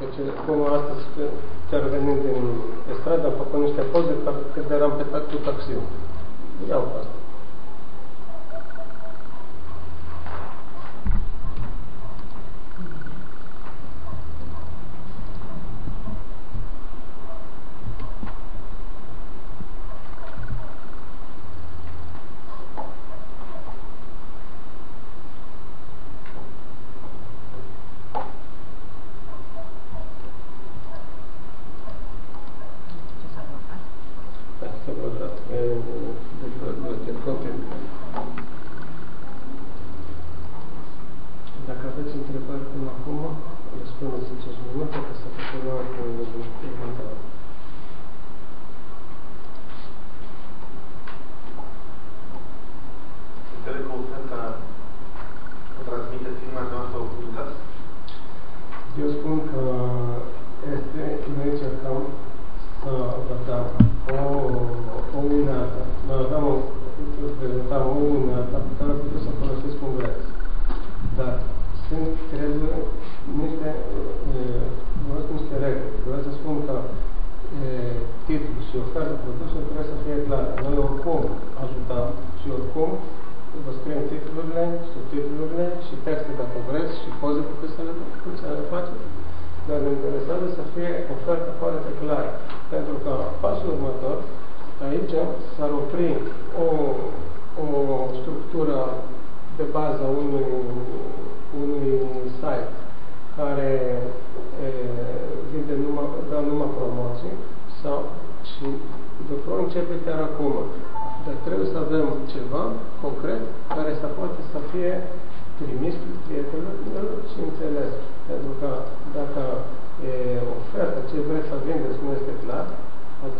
Deci, cum astăzi, chiar venind din stradă, am făcut niște poze că eram pe cu taxiul. Iau pe asta.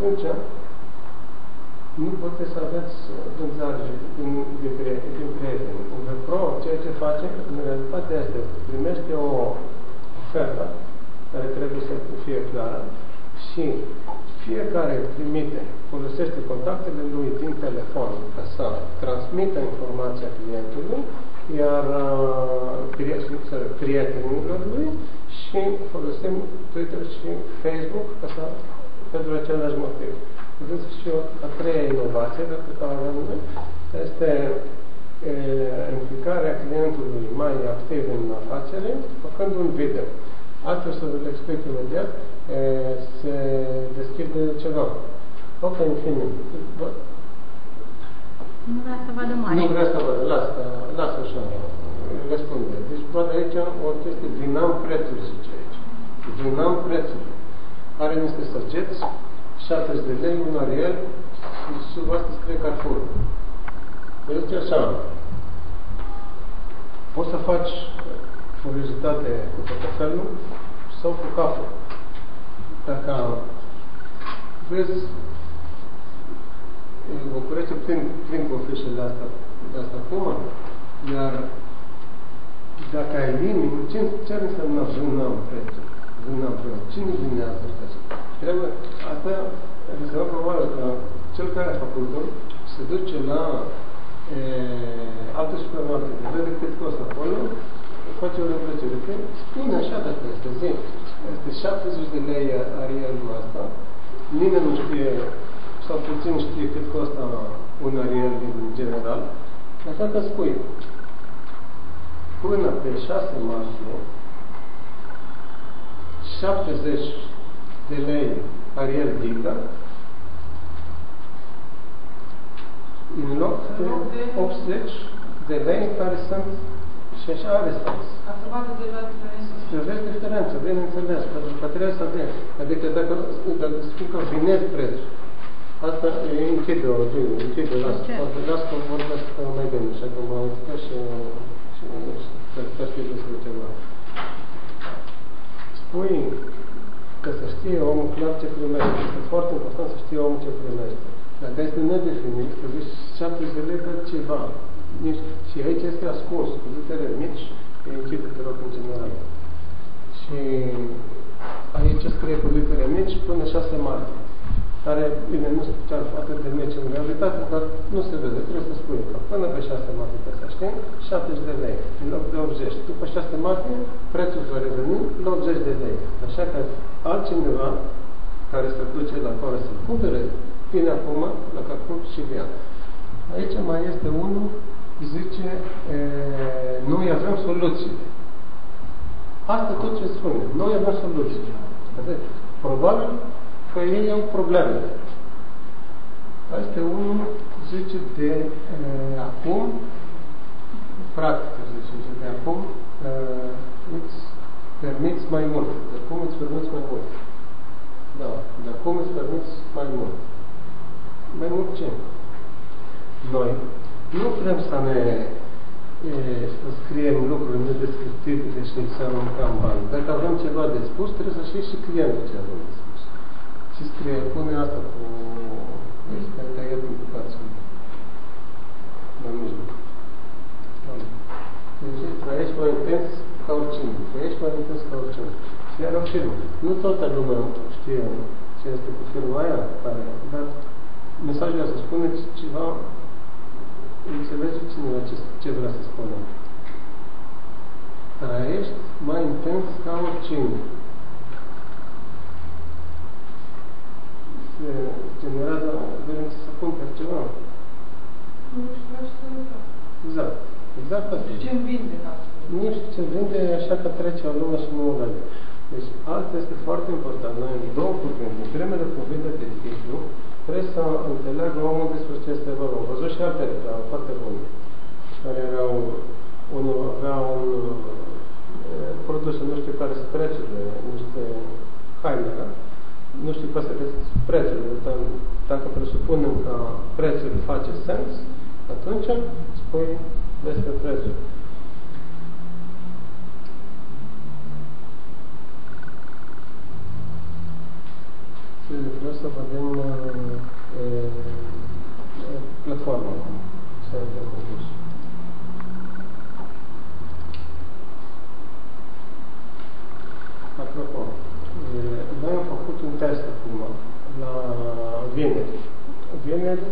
atunci nu poți să aveți uh, vânzare din, din, din prieteni. Vepro, ceea ce face, în realitate este, primește o ofertă care trebuie să fie clară și fiecare trimite, folosește contactele lui din telefon ca să transmită informația clientului, iar uh, prietenilor lui și folosim Twitter și Facebook ca să pentru același motiv. Deci și o a treia inovație despre care avem noi este e, implicarea clientului mai activ în afacere, făcând un video. Altfel să vă explic imediat, e, se deschide ceva. Ok, în fine. Nu vrea să vadă mai. Nu vrea să vadă, lasă, lasă așa. Răspunde. Deci poate aici o chestie din am prețuri, zice aici. Din am prețuri are niște săgeți, 70 de lei, un ariel și sub asta scrie Carrefour. Este așa. Poți să faci curiozitate cu portofelul sau cu capul. Dacă vezi în București plin, plin cu ofișele asta, de asta acum, iar dacă ai limit, ce, ce să nu vreun prețul? dumneavoastră. Cine dumneavoastră sunteți? Trebuie, asta, adică probabil că cel care a făcut se duce la e, alte supermarkete, vede cât costă acolo, face o reducere. Spune așa dacă este zi. Este 70 de lei arielul asta. Nimeni nu știe, sau puțin știe cât costă un ariel din general. Așa că spui, până pe 6 martie, 70 de lei parier dică, în loc de 80 de lei care sunt și așa are sens. Aproape deja diferență. Se vezi diferență, bineînțeles, pentru că trebuie să vezi. Adică dacă, dacă spun că vinez preț, asta e închide o zi, închide, las, las că vorbesc mai bine, așa că mă auzică și, și, și, și, și, și, spui că să știe omul clar ce primește. Este foarte important să știe omul ce primește. Dacă este nedefinit, să zici 70 de lei dar ceva. Nici, și aici este ascuns, cu litere mici, închide-te rog în general. Și aici scrie cu litere mici până șase martie care, bine, nu știu ce atât de meci în realitate, dar nu se vede. Trebuie să spui că până pe 6 martie pe să știi, 70 de lei, în loc de 80. După 6 martie, prețul va reveni la 80 de lei. Așa că altcineva care se duce la acolo să cumpere, vine acum la Carrefour și via. Aici mai este unul, zice, e, noi avem soluții. Asta tot ce spune. Noi avem soluții. Probabil că ei au probleme. Asta unul, zice, de uh, acum, practic, zice, de acum uh, îți permiți mai mult. De acum îți permiți mai mult. Da, de acum îți permiți mai mult. Mai mult ce? Noi nu vrem să ne e, să scriem lucruri nedescriptibile și să aruncăm bani. Dacă avem ceva de spus, trebuie să știe și clientul ce avem de spus. Și scrie, pune asta cu... Este tăiat în bucați. La mijloc. Deci trăiești mai intens ca oricine. Trăiești mai intens ca oricine. Și iar o firmă. Nu toată lumea știe ce este cu firma aia, care, dar mesajul ăsta spuneți ceva, înțelege cineva ce, ce vrea să spună. Trăiești mai intens ca oricine. se generează dorința să cumperi ceva. Nu știu ce Exact. Exact asta. Ce îmi vinde Nu știu ce vinde, așa că trece o lume și nu o vede. Deci asta este foarte important. Noi în două cuvinte, în primele cuvinte de titlu, trebuie să înțeleagă omul despre ce este vorba. Am văzut și alte reclame foarte bune, care erau, unul avea un produs, nu știu care sunt prețurile, niște haine, da? Nu știu care sunt prețurile, dar dacă presupunem că prețul face sens, atunci spui despre prețul. Vreau să vedem e, e, platforma acum. Să vedem Apropo, noi am făcut un test acum, la vineri. Vineri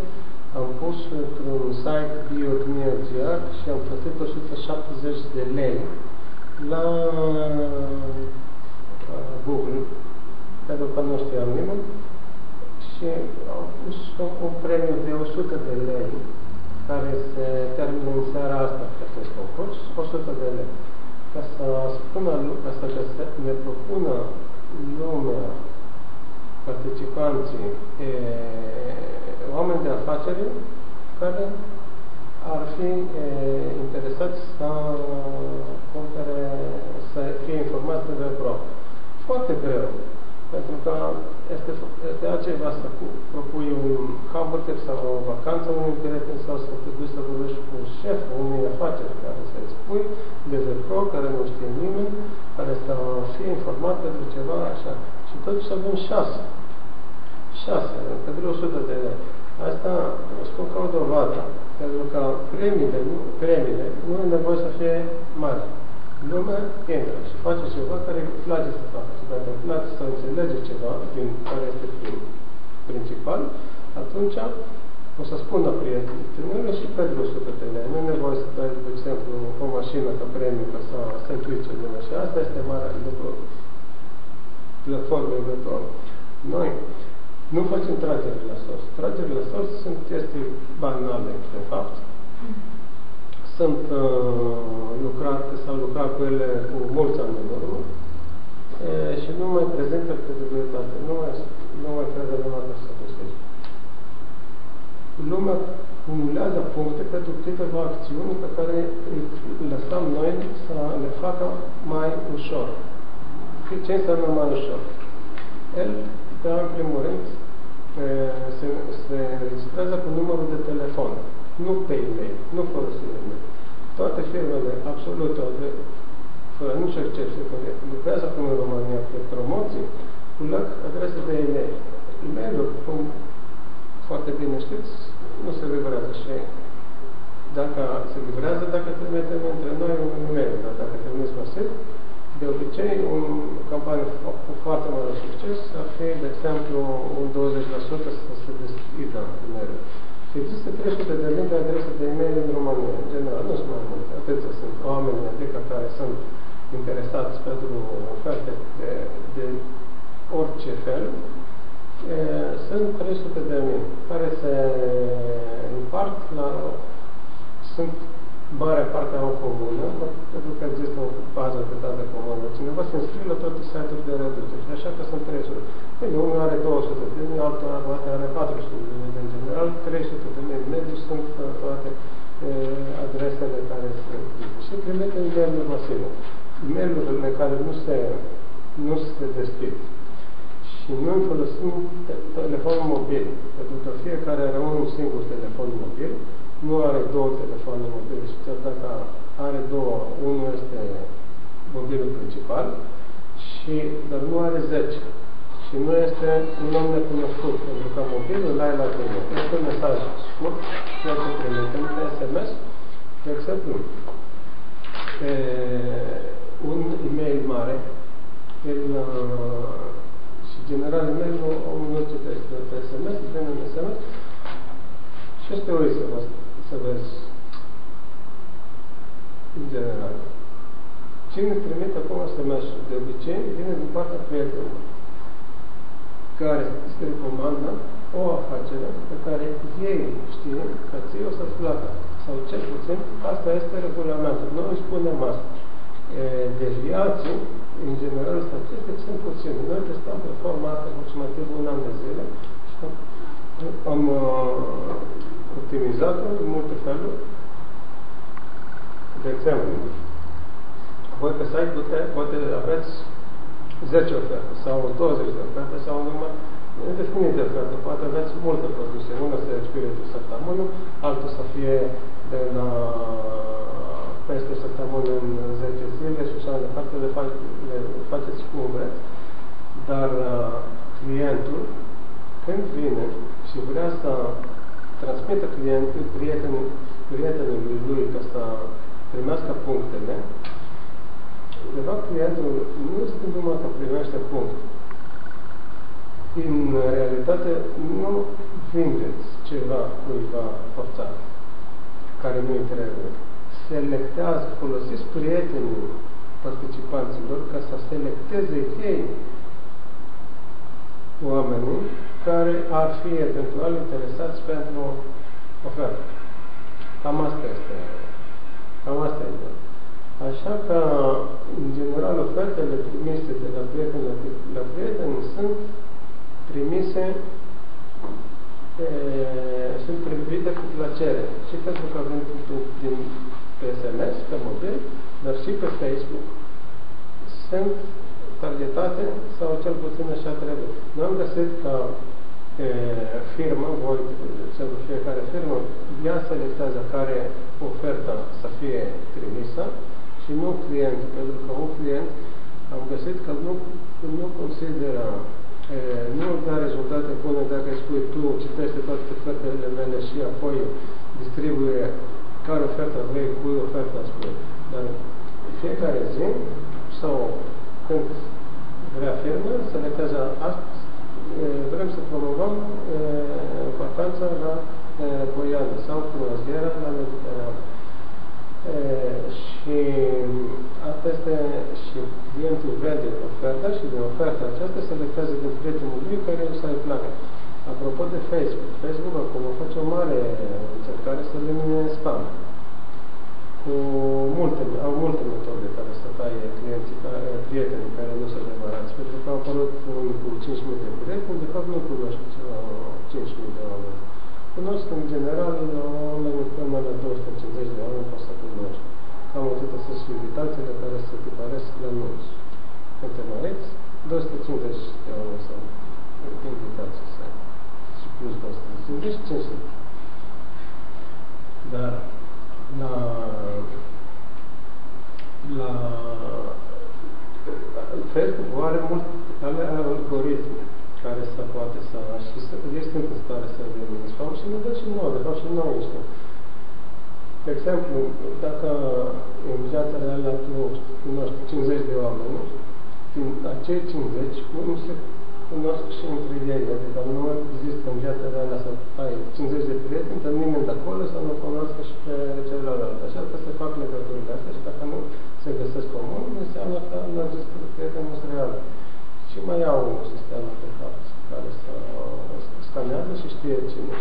am pus într-un site biotmia.gr și am plătit 170 de lei la Google, pentru că nu știam nimeni, și am pus un premiu de 100 de lei care se termină în seara asta pe acest concurs, 100 de lei. Ca să spună, ca să ne propună lumea, participanții, e, oameni de afaceri care ar fi e, interesați să cumpere, să fie informați de pro. Foarte greu. Pentru că este, este altceva să propui un hamburger sau o vacanță unui prieten sau să te duci să vorbești cu un șef unei afaceri care să-i spui de pro, care nu știe nimeni, care să fie informat de ceva așa. Și totuși avem șase. Șase, pentru 100 de lei. Asta o spun ca o dovadă. Pentru că premiile, nu, premiile nu e nevoie să fie mari lumea intră și face ceva care îi place să facă. Și dacă îi place să înțelege ceva din care este prim, principal, atunci o să spună prietenii, trimite și pentru 100 de lei. Nu e nevoie să dai, de exemplu, o mașină ca premiu ca să se implice lumea. Și asta este mare lucru platformei virtuale. Noi nu facem tragere la sos. Tragere la sos sunt chestii banale, de fapt, sunt uh, lucrate sau lucrat cu ele cu mulți ani în urmă e, și nu mai prezintă credibilitate. Nu mai, nu mai crede lumea că să găsește. Lumea cumulează puncte pentru câteva acțiuni pe care îi lăsăm noi să le facă mai ușor. Ce înseamnă mai ușor? El, pe în primul rând, se, se înregistrează cu numărul de telefon nu pe e-mail, nu folosind e-mail. Toate firmele, absolut toate, fără nicio excepție, care lucrează acum în România pe promoții, culeg adrese de e-mail. E-mailul, cum foarte bine știți, nu se livrează și dacă se livrează, dacă trimitem între noi un e-mail, dar dacă trimiți masiv, de obicei, un campanie cu foarte mare succes ar fi, de exemplu, un 20% să se deschidă mereu. Există 300 de mii de adrese de e-mail în România, în general, nu sunt mai multe, atâția sunt oameni, adică care sunt interesați pentru oferte de, de orice fel, e, sunt 300 de mii care se împart la sunt mare parte au comună, pentru că există o bază de date comună. Cineva se înscrie la toate site-uri de reducere și așa că sunt 300. Bine, unul are 200 de mii, altul are 400 de mii, în general 300 de mii medii sunt uh, toate e, adresele care se și trimite în mail masive. E-mail-urile care nu se, nu se deschid. Și noi folosim telefonul mobil, pentru că fiecare are un singur telefon mobil, nu are două telefoane mobile și chiar dacă are două, unul este mobilul principal, și, dar nu are 10. Și nu este un om necunoscut, pentru că mobilul l-ai la tine. Este un mesaj scurt, ceea ce trimitem pe SMS, de exemplu, pe un e-mail mare, el, și general e-mailul omul nu citește pe SMS, vine un SMS, și este o să vă să vezi în general. Cine trimite acum SMS de obicei vine din partea prietenului care îți recomandă o afacere pe care ei știe că ție o să-ți placă. Sau cel puțin, asta este regulamentul. Noi îi spunem asta. Deviații, în general, statistic, sunt puține. Noi testăm pe forma asta aproximativ un an de zile și am uh, optimizată în multe feluri. De exemplu, voi pe site pute, poate aveți 10 oferte sau 20 de oferte sau numai indefinit de oferte. Poate aveți multe produse. Una să spiritul săptămână, altul să fie de la peste săptămână în 10 zile și așa de departe, le, fac, le faceți cum vreți. Dar uh, clientul, când vine și vrea să transmită clientul, prietenul, prietenului lui ca să primească punctele, de fapt clientul nu este numai că primește puncte. În realitate nu vindeți ceva cuiva forțat, care nu-i trebuie. Selectează, folosiți prietenii participanților ca să selecteze ei oamenii care ar fi eventual interesați pentru ofertă. Cam asta este. Cam asta este. Așa că, în general, ofertele trimise de la prieten la, la prieten sunt trimise e, sunt privite cu plăcere. Și pentru că avem din, pe SMS, pe mobil, dar și pe Facebook. Sunt targetate sau cel puțin așa trebuie. Nu am găsit că e, firmă, voi, sau fiecare firmă, ea selectează care oferta să fie trimisă și nu clientul, pentru că un client am găsit că nu, nu consideră e, nu da rezultate bune dacă îi spui tu citește toate ofertele mele și apoi distribuie care ofertă vrei, cui oferta spui. Dar fiecare zi sau când vrea firmă, selectează astăzi, vrem să promovăm vacanța la Boiană sau croaziera la Mediterană. Și asta este și clientul vede oferta și de oferta aceasta selectează din prietenul lui care să-i placă. Apropo de Facebook, Facebook acum face o mare încercare să elimine spam cu multe, au multe metode care să taie clienții, care, prietenii care nu sunt adevărați, pentru că au apărut unii cu 5.000 de prieteni, de fapt nu cunoști 5.000 de oameni. Cunosc în general oameni până la 250 de oameni poți să cunoști. Cam atâtea sunt și invitațiile care se tipăresc la mulți. Când te măreți, 250 de oameni sau invitații să și plus 250, 500. Dar la, la Facebook are mult ale algoritmi care să poate să și să, este în stare să elimine spam și ne dă și nouă, de fapt și noi știm. De exemplu, dacă în viața reală tu cunoști 50 de oameni, din cei 50 nu se cunosc și între ei, adică nu există în viața reală să ai 50 de prieteni, dar nimeni de acolo să nu cunoască și pe celălalt. Așa că se fac legăturile astea și dacă nu se găsesc comun, înseamnă că nu există prietenul real. Și mai au un sistem de fapt care să scanează și știe cine,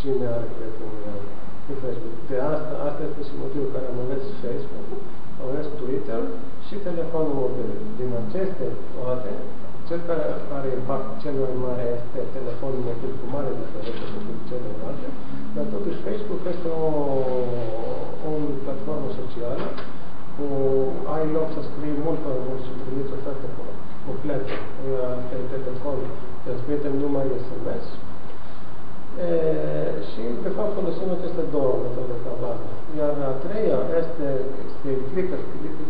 cine are prietenul real pe Facebook. De asta, asta este și motivul care am ales Facebook, am ales Twitter și telefonul mobil. Din aceste toate, cel care are impact cel mai mare este telefonul mobil cu mare diferență decât celelalte, dar totuși Facebook este o, o platformă socială cu ai loc să scrii mult mai mult și primiți ofertă completă pe telefon, transmite numai SMS, E, și, de fapt, folosim aceste două metode ca bază. Iar a treia este, se implică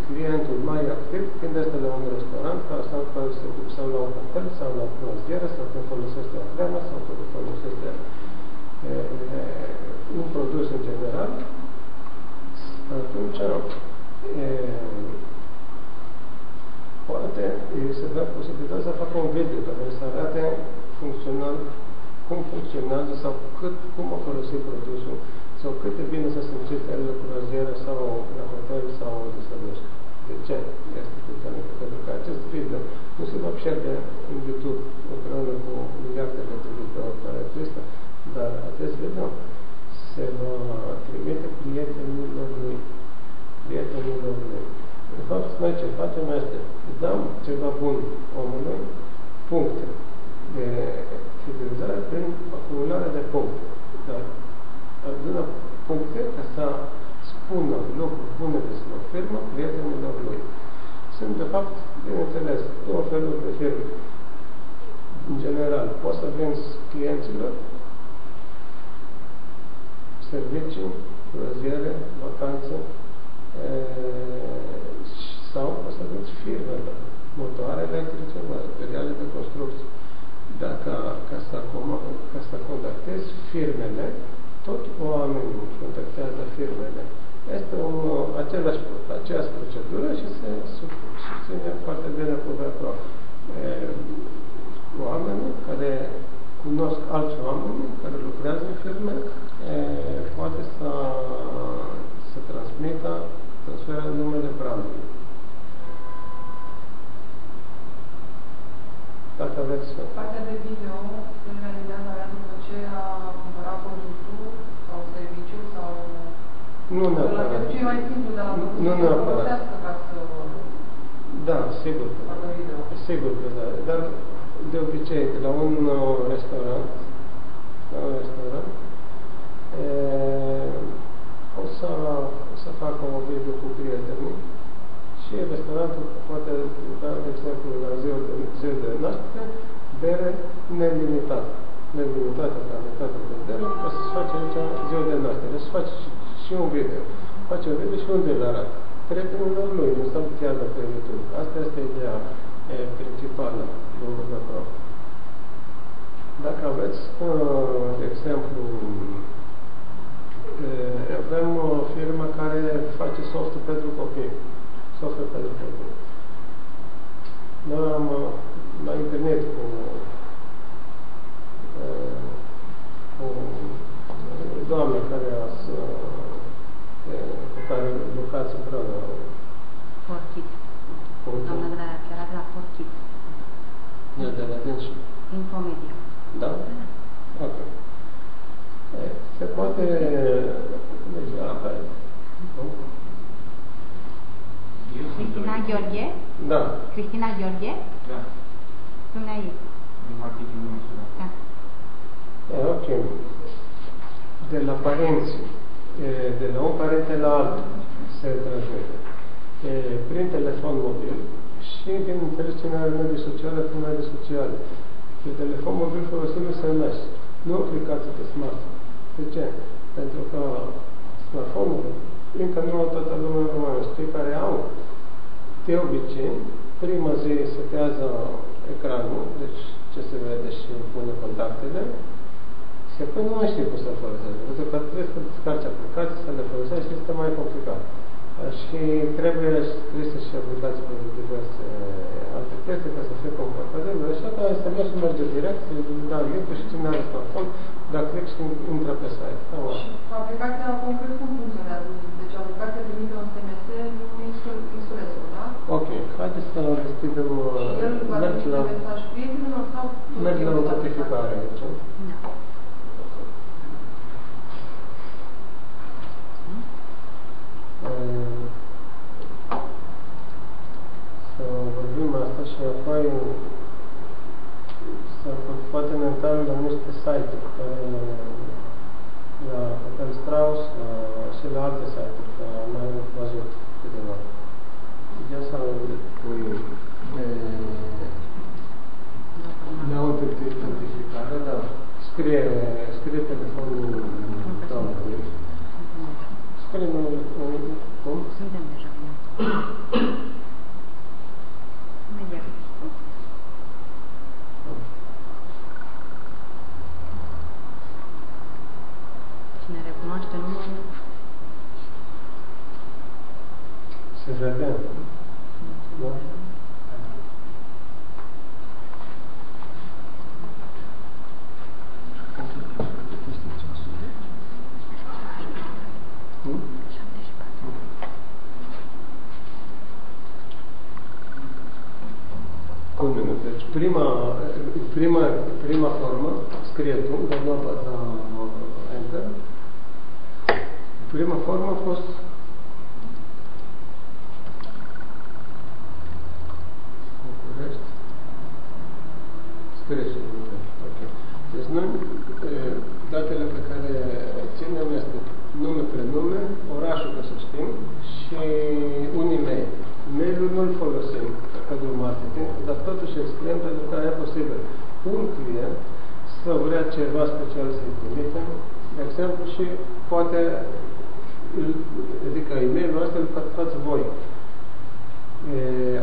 clientul mai activ când este la un restaurant sau, sau la un hotel sau la croazieră sau când folosește o cremă sau când folosește e, un produs în general. Atunci, e, poate se dă posibilitatea să facă un video care să arate funcțional cum funcționează sau cât, cum a folosit produsul sau cât de bine să simțește el la croazieră sau la hotel sau unde să duci. De ce este puternic? Pentru că acest video nu se va pierde în YouTube împreună cu miliardele de video care există, dar acest video se va trimite prietenilor lui. Prietenilor lui. De fapt, noi ce facem este, dăm ceva bun omului, puncte de fidelizare prin acumularea de puncte. Dar adună puncte ca să spună lucruri bune despre o firmă prietenilor lui. Sunt, de fapt, bineînțeles, două feluri de firme. În general, poți să vinzi clienților servicii, croaziere, vacanțe, e, sau poți să vinzi firmele, motoare electrice, materiale de construcție dacă, ca, să, ca să contactezi firmele, tot oamenii contactează firmele. Este un, același, aceeași procedură și se susține foarte bine cu VPRO. Oamenii care cunosc alți oameni care lucrează în firme, e, poate să, să transmită, transferă numele brandului. Dacă aveți... Partea de video se realizează abia după ce a cumpărat produsul sau serviciu sau... Nu neapărat. La ce e mai simplu de la produsul nu neapărat. ca să... Da, sigur că da. Sigur că da. Dar de obicei, la un uh, restaurant, la un restaurant, e, o să, o să facă o video cu prietenii și restaurantul poate da, de exemplu, la ziua de, ziua de naștere, bere nelimitată. Nelimitată cantitate de bere, o să-ți face aici ziua de naștere. Să face și, și un video. Face un video și un video arată. Prietenilor lui, nu stăm chiar de pe YouTube. Asta este ideea e, principală din Pro. Dacă aveți, uh, de exemplu, avem o firmă care face softul pentru copii software pentru copii. Noi am la internet cu, cu doamne care a să, cu care lucrați împreună. Forchit. Doamna de la, chiar de la Forchit. Da, de la dânsul. Infomedia. Da? da? Ok. Se poate, deci, apa, Cristina Gheorghe? Da. Cristina Gheorghe? Da. Dumnezeu. Din marketingul nostru, da. Da. E, ok. De la părinți, de la un părinte la altul se transmite. Prin telefon mobil și, bineînțeles, cine are medii sociale, prin medii sociale. Pe telefon mobil folosim SMS, nu aplicații de smartphone. De ce? Pentru că smartphone-ul încă nu toată lumea română. Cei care au de obicei, prima zi setează ecranul, deci ce se vede și pune contactele, și apoi nu mai știi cum să-l folosești. Pentru că trebuie să descarci aplicații, să le folosești și este mai complicat. Și trebuie scrise și aplicați pe diverse alte teste ca să fie confortabil. Deci asta SMS-ul merge direct, îi dau link și cine are smartphone, dacă click și intră pe site. Cam Și așa. aplicația concret cum funcționează? Deci aplicația trimite un SMS insulețul, da? Ok, haideți să deschidem, Și el va merg trimite la, mesaj prietenilor sau merg la tot timpul notificare aici. Da. Să vorbim asta și apoi să poate uităm la niște site-uri care la Hotel Strauss la, și la alte site-uri, că am mai văzut câteva. Ia să Păi, ne autentificare, da. Scrie, scrie telefonul doamnei. Scrie numele, Se vede. Da? Hmm? Un minut. Deci prima, prima, prima formă, scrie tu, dar nu apăsa Enter. Prima formă a fost București. Scrie și București. Ok. Deci noi, e, datele pe care ținem este nume, prenume, orașul, ca să știm, și un e-mail. Mail-ul nu-l folosim pentru marketing, dar totuși îl scriem pentru că e posibil un client să vrea ceva special să-i trimitem, de exemplu, și poate, îl- adică e-mailul ăsta îl fați voi. E,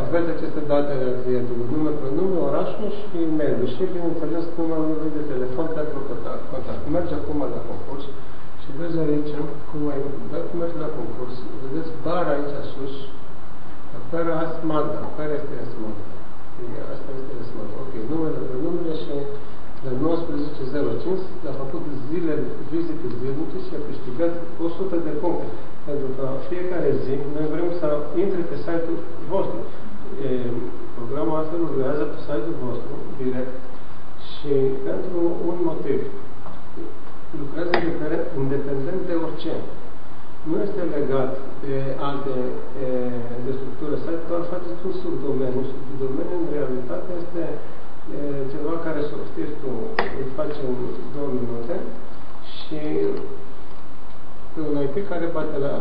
aveți aceste date ale clientului, nume, prenume, orașul și e-mail și, bineînțeles, numărul lui de telefon pentru contact. contact. Merge acum la concurs și vezi aici cum ai, dacă mergi la concurs, vedeți bara aici sus, fără asmagda. Care este asmagda? E, Asta este asmagda. Ok, numele, prenumele și la 19.05 a făcut zile, vizite zilnice și a câștigat 100 de puncte. Pentru că fiecare zi noi vrem să intre pe site-ul vostru. E, programul asta lucrează pe site-ul vostru direct și pentru un motiv. Lucrează independent, independent de orice. Nu este legat de alte e, de structură site, doar faceți un subdomeniu. Subdomeniu în realitate este e, ceva care să știți tu, îl faci în două minute și pe un IP care bate la,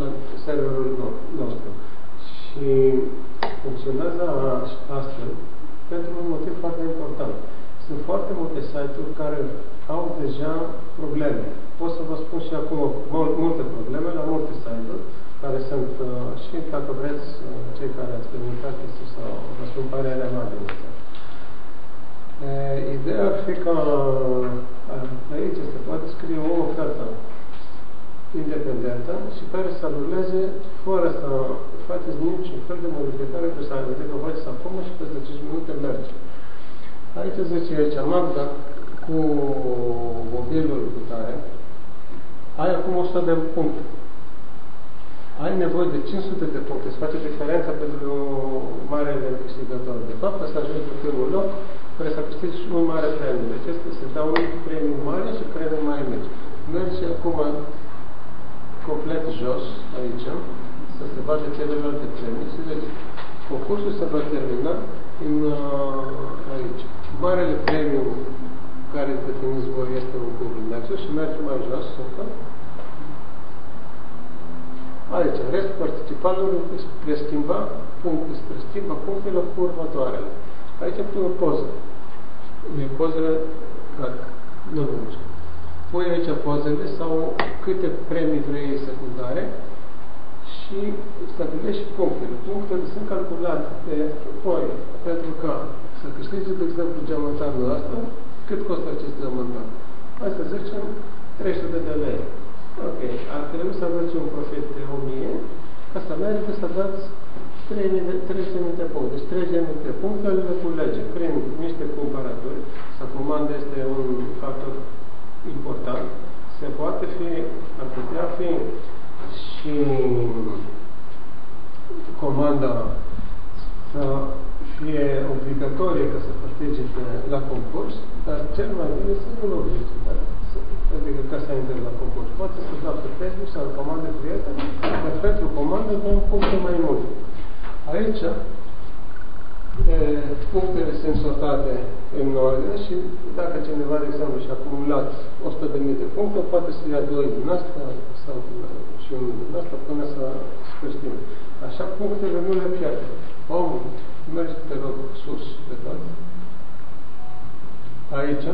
la serverul no- nostru. Și funcționează astfel pentru un motiv foarte important. Sunt foarte multe site-uri care au deja probleme. Pot să vă spun și acum mul- multe probleme la multe site-uri care sunt uh, și dacă vreți uh, cei care ați experimentat este să vă spun părerea mea din asta. E, Ideea ar fi că uh, aici se poate scrie o ofertă independentă și care să ruleze fără să faceți niciun fel de modificare pe site. Adică o faceți acum și peste 5 minute merge. Aici zice aici, Magda, cu mobilul cu tare, ai acum 100 de puncte. Ai nevoie de 500 de puncte. Se face diferența pentru marele câștigător. De fapt, să ajungi pe primul loc, trebuie să câștigi și un mare premiu. Deci este, se dau un premiu mare și premiu mai mici. Merge acum complet jos, aici, să se vadă celelalte premii. Și deci, concursul se va termina în, uh, aici. Marele premiu care definiți voi este un Google Nexus și merge mai jos, încă. Aici, restul participanților spre schimba puncte, spre schimba punctele cu următoarele. Aici pui o poză. E pozele, gata, nu nu știu. Pui aici pozele sau câte premii vrei secundare și stabilești punctele. Punctele sunt calculate pe foi, pentru că să câștigi, de exemplu, geamantanul ăsta, cât costă acest geamantan? Hai să zicem 300 de lei. Ok, ar trebui să aveți un profit de 1000 Asta merită să dați 300 de, 300 de puncte. Deci 300 de puncte le culege prin niște cumpărături. Să comandă este un factor important. Se poate fi, ar putea fi și comanda să fie obligatorie ca să participe la concurs, dar cel mai bine să nu-l oblige, dar să, adică ca să intre la concurs. Poate să dau pe Facebook sau comandă prieten, dar pentru comandă dăm puncte mai multe. Aici, e, punctele sunt sortate în ordine și dacă cineva, de exemplu, și-a acumulat 100.000 de puncte, poate să ia doi din asta sau și unul din asta până să sfârșim. Așa punctele nu le pierde. Omul, mergi, te rog, sus pe toate. Aici,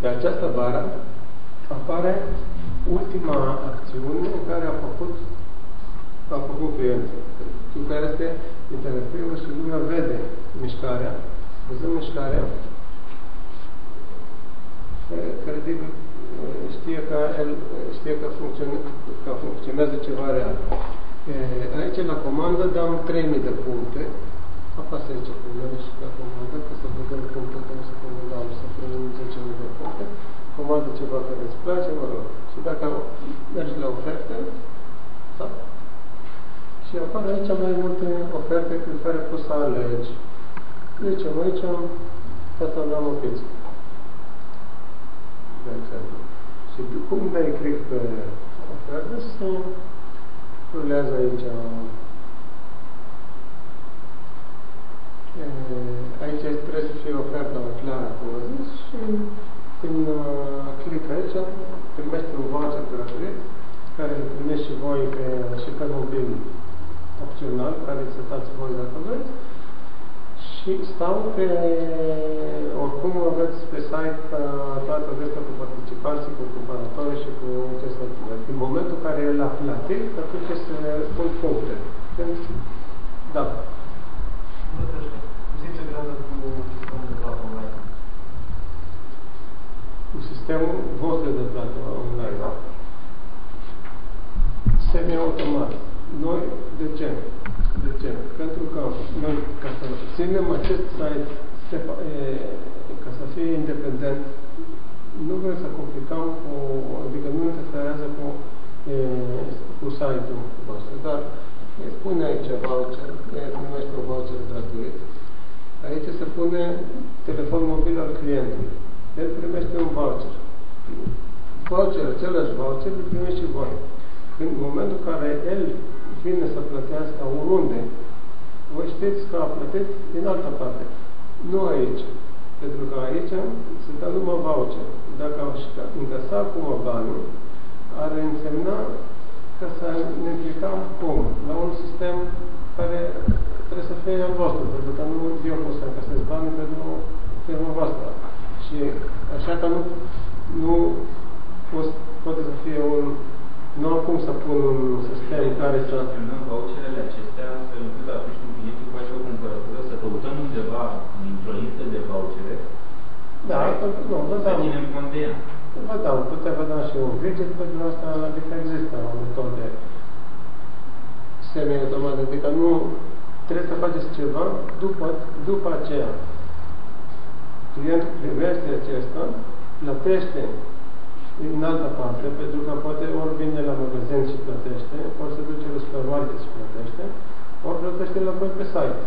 pe această bară, apare ultima acțiune în care a făcut, a făcut clientul. Cu care este interactivă și lumea vede mișcarea. Văzând mișcarea, credibil știe că, el, știe că, funcționează, că funcționează ceva real. Aici, la comandă, dăm 3000 de puncte. Apasă aici cu mine și la comandă, ca să vedem puncte care să comandăm, să primim 10.000 de puncte. Comandă ceva care îți place, mă rog. Și dacă mergi la oferte, da? Și apar aici mai multe oferte cu care poți să alegi. Deci, aici, asta am o pizza. De exemplu. Și cum dai click pe ofertă, să rulează aici aici trebuie să fie oferta clară, cum am zis, și când click aici, primești un voucher gratuit, care îl primești și voi pe, și pe mobil opțional, care să dați voi dacă vreți, și stau pe, oricum aveți pe site toate acestea cu participanții, cu cumpărători și cu ce să În momentul în care el a plătit, atunci se pun puncte. Da. Cu sistemul vostru de plată online. Da? Semi-automat. Noi, de ce? De ce? Pentru că noi, ca să ținem acest site ca să fie independent, nu vrem să complicăm cu, adică nu interferează cu, e, cu site-ul vostru, dar pune aici voucher, primește un voucher gratuit. Aici se pune telefon mobil al clientului. El primește un voucher. Voucher, același voucher, îl primește și voi. În momentul în care el vine să plătească oriunde, voi știți că a plătit din altă parte. Nu aici. Pentru că aici se dă numai voucher. Dacă aș încasa acum banul, ar însemna că să ne implicăm cum? La un sistem care trebuie să fie al vostru, pentru că nu eu pot să încasez banii pentru firma voastră. Și așa că nu, nu poate să fie un nu am cum să pun un sistem care să... Acționăm voucherele acestea astfel încât atunci când clientul face o cumpărătură să căutăm undeva într-o listă de vouchere da, nu, vă dau. Să ținem cont de ea. Vă dau, putem vă da și un widget pentru asta, adică există o metodă semi-automat, adică nu trebuie să faceți ceva după, după aceea. Clientul privește acesta, plătește în altă parte, pentru că poate ori vine la magazin și plătește, ori se duce la supermarket și plătește, ori plătește la pe site.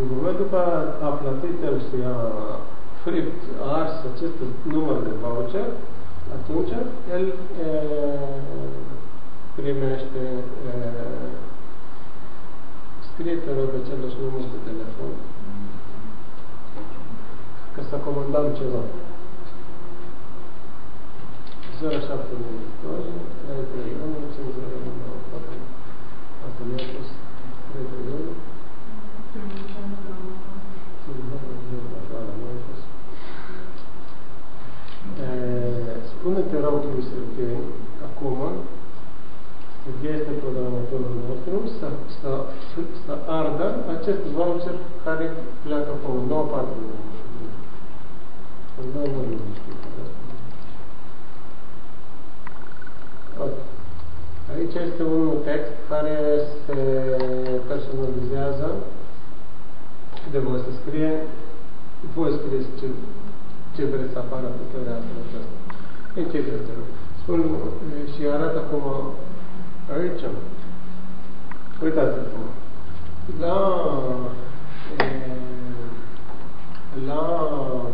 În momentul că a plătit el și a fript, a ars acest număr de voucher, atunci el e, primește e, scrie te rog același număr de telefon ca să comandăm ceva. 07 31 501 Asta mi-a pus 31 Spune-te rog lui Serghei, acum, Serghei este programatorul nostru, să, să, să ardă acest voucher care pleacă pe o nouă parte. Noi nu știu. Aici este un text care se personalizează de voi să scrie, voi scrieți ce, ce vreți să apară pe pereatul acesta. Închideți Spun și arată acum aici. Uitați-vă. La, la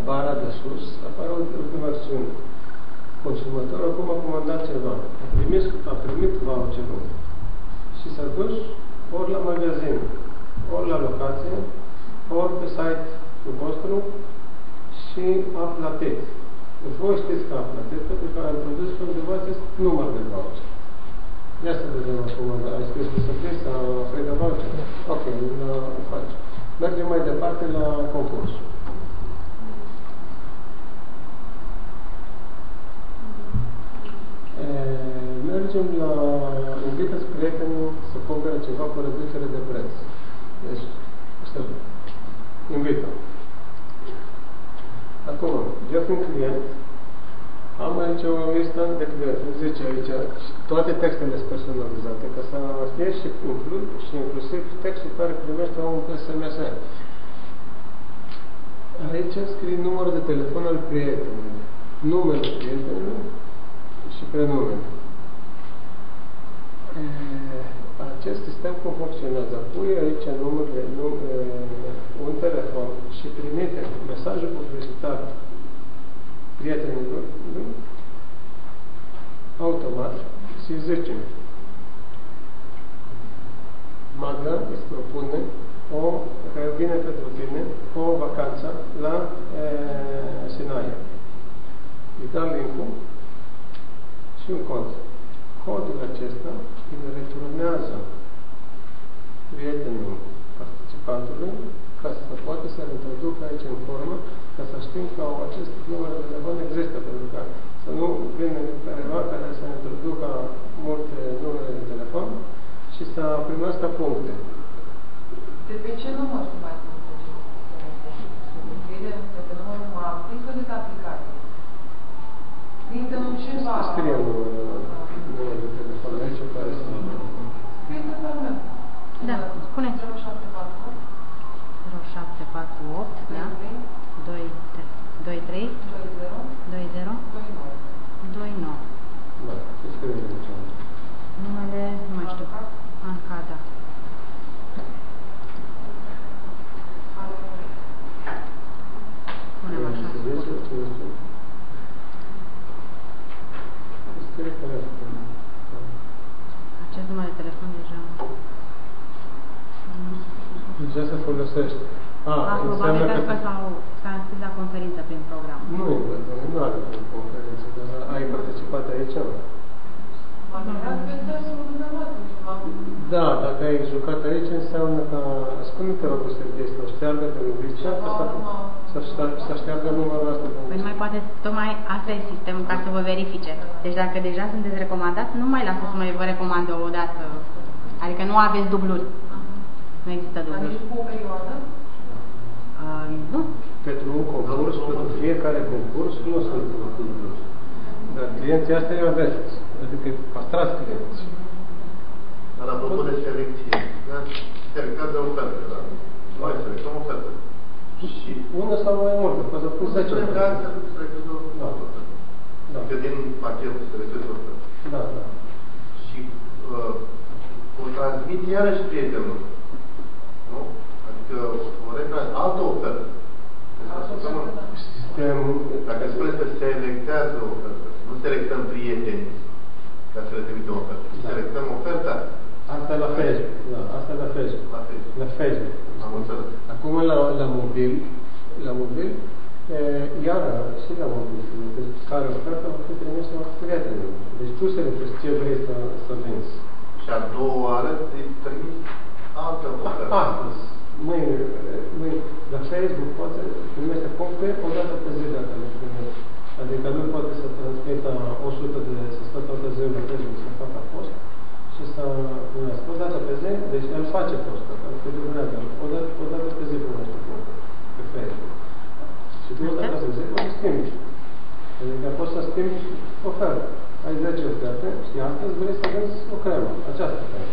bara de sus apare o ultimă acțiune. Consumatorul acum a comandat ceva. A primit, a primit voucherul și s-a dus ori la magazin, ori la locație, ori pe site-ul vostru și a plătit. Deci voi știți că a plătit pentru că a introdus undeva acest număr de voucher. Ia să vedem acum, ai scris pe surpris sau Freda Voucher? Ok, îl faci. Mergem mai departe la concurs. Mergem la invită prietenii să cumpere ceva cu reducere de preț. Deci, să invită. Acum, eu fiind client, am aici o listă de clienți. Zice aici toate textele sunt personalizate, ca să fie și, inclu, și inclusiv textul care primește omul pe SMS. Aici scrie numărul de telefon al prietenului, numele prietenului și prenumele. Acest sistem cum funcționează? Pui aici numele, num, un telefon și trimite mesajul publicitar prietenilor lui, automat, și zicem, Magda îți propune o, care vine pentru tine, o vacanță la e, Sinaia. Îți dau link și un cod. Codul acesta îl returnează prietenul participantului ca să poată să-l introducă aici în formă, ca să știm că acest număr de telefon există, pentru că să nu vină careva care să introducă multe numere de telefon și să primească puncte. De pe ce număr se mai Scrie de pe numărul MAPRI sau de pe aplicație? Trimite nu ceva... Scrie numărul de telefon aici care să... Scrie pe meu. Da, spune. 0748 0748, da? 23 20 29. Da, ce scrie aici? Numele, nu mai știu, Ancada. Punem așa. Acest număr de telefon deja... Deja se folosește. A, A, înseamnă probabil că... că s-au s-a înscris la conferință prin program. Nu, nu are conferință, dar ai participat aici? Da, dacă ai jucat aici, înseamnă că... Spune-te, rog, Serghei, să șteargă de listă, să, să, să șteargă numărul ăsta. Păi nu mai poate, tocmai asta e sistemul ca să vă verifice. Deci dacă deja sunteți recomandați, nu mai lasă să mai vă recomandă o dată. Adică nu aveți dubluri. Nu există dubluri. Uh, nu. Pentru un concurs, pentru fiecare concurs, nu sunt dubluri. Dar clienții astea îi aveți. Adică păstrați clienții. Dar apropo de selecție, da? selectează oferte, da? Noi selectăm oferte. Și Una sau mai multe, poți să pui 10 selectează, selectează o Da. ofertă. Da. Adică din pachet selectează o ofertă. Da, da. Și uh, o transmit iarăși prietenul. Nu? Adică o retrans altă ofertă. Asta săptămână. Sistem, Dacă spuneți că selectează o ofertă, nu selectăm prieteni ca să le trimită o ofertă. Da. Selectăm oferta asta e la Facebook. Da, asta e la Facebook. la Facebook. La Facebook. Am înțeles. Acum la, la mobil, la mobil, e, iară și la mobil, deci care ofertă va fi trimisă prietenului. Deci tu selectezi ce vrei să, să vinzi. Și a doua oară îi trimis altă ofertă. Astăzi, mâine, mâine, la Facebook poate primește puncte o dată pe zi dacă le primești. Adică nu poate să transmită 100 de, să stă toată ziua la Facebook să facă post și să primească o dată pe zi, deci el face postul, adică durează, o dată, o dată pe zi primește puncte pe Facebook. Și tu o dată pe zi poți să schimbi. Adică poți să schimbi oferta. ai 10 oferte și astăzi vrei să vinzi o cremă, această cremă.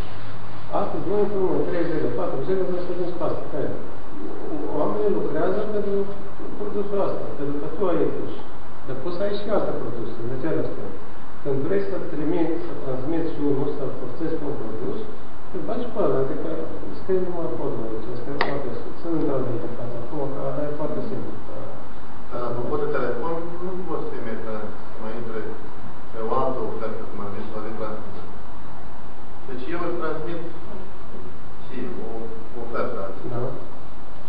Astăzi, noi împreună, 3 zile, 4 zile, vrei să vinzi pasta, cremă. Oamenii lucrează pentru produsul ăsta, pentru că tu ai ieși. Dar poți să ai și alte produse, de ce astea. Când vrei să trimiți, să transmiți unul, să forțezi pe un produs, îl bagi pe ăla, adică scrie numai codul aici, este foarte, să nu dau de interfață acum, că e foarte simplu. Dar apropo de telefon, nu poți trimite să mai intre pe o altă ofertă, cum am zis, la de transmitere. Deci eu îți transmit și o ofertă azi. Da?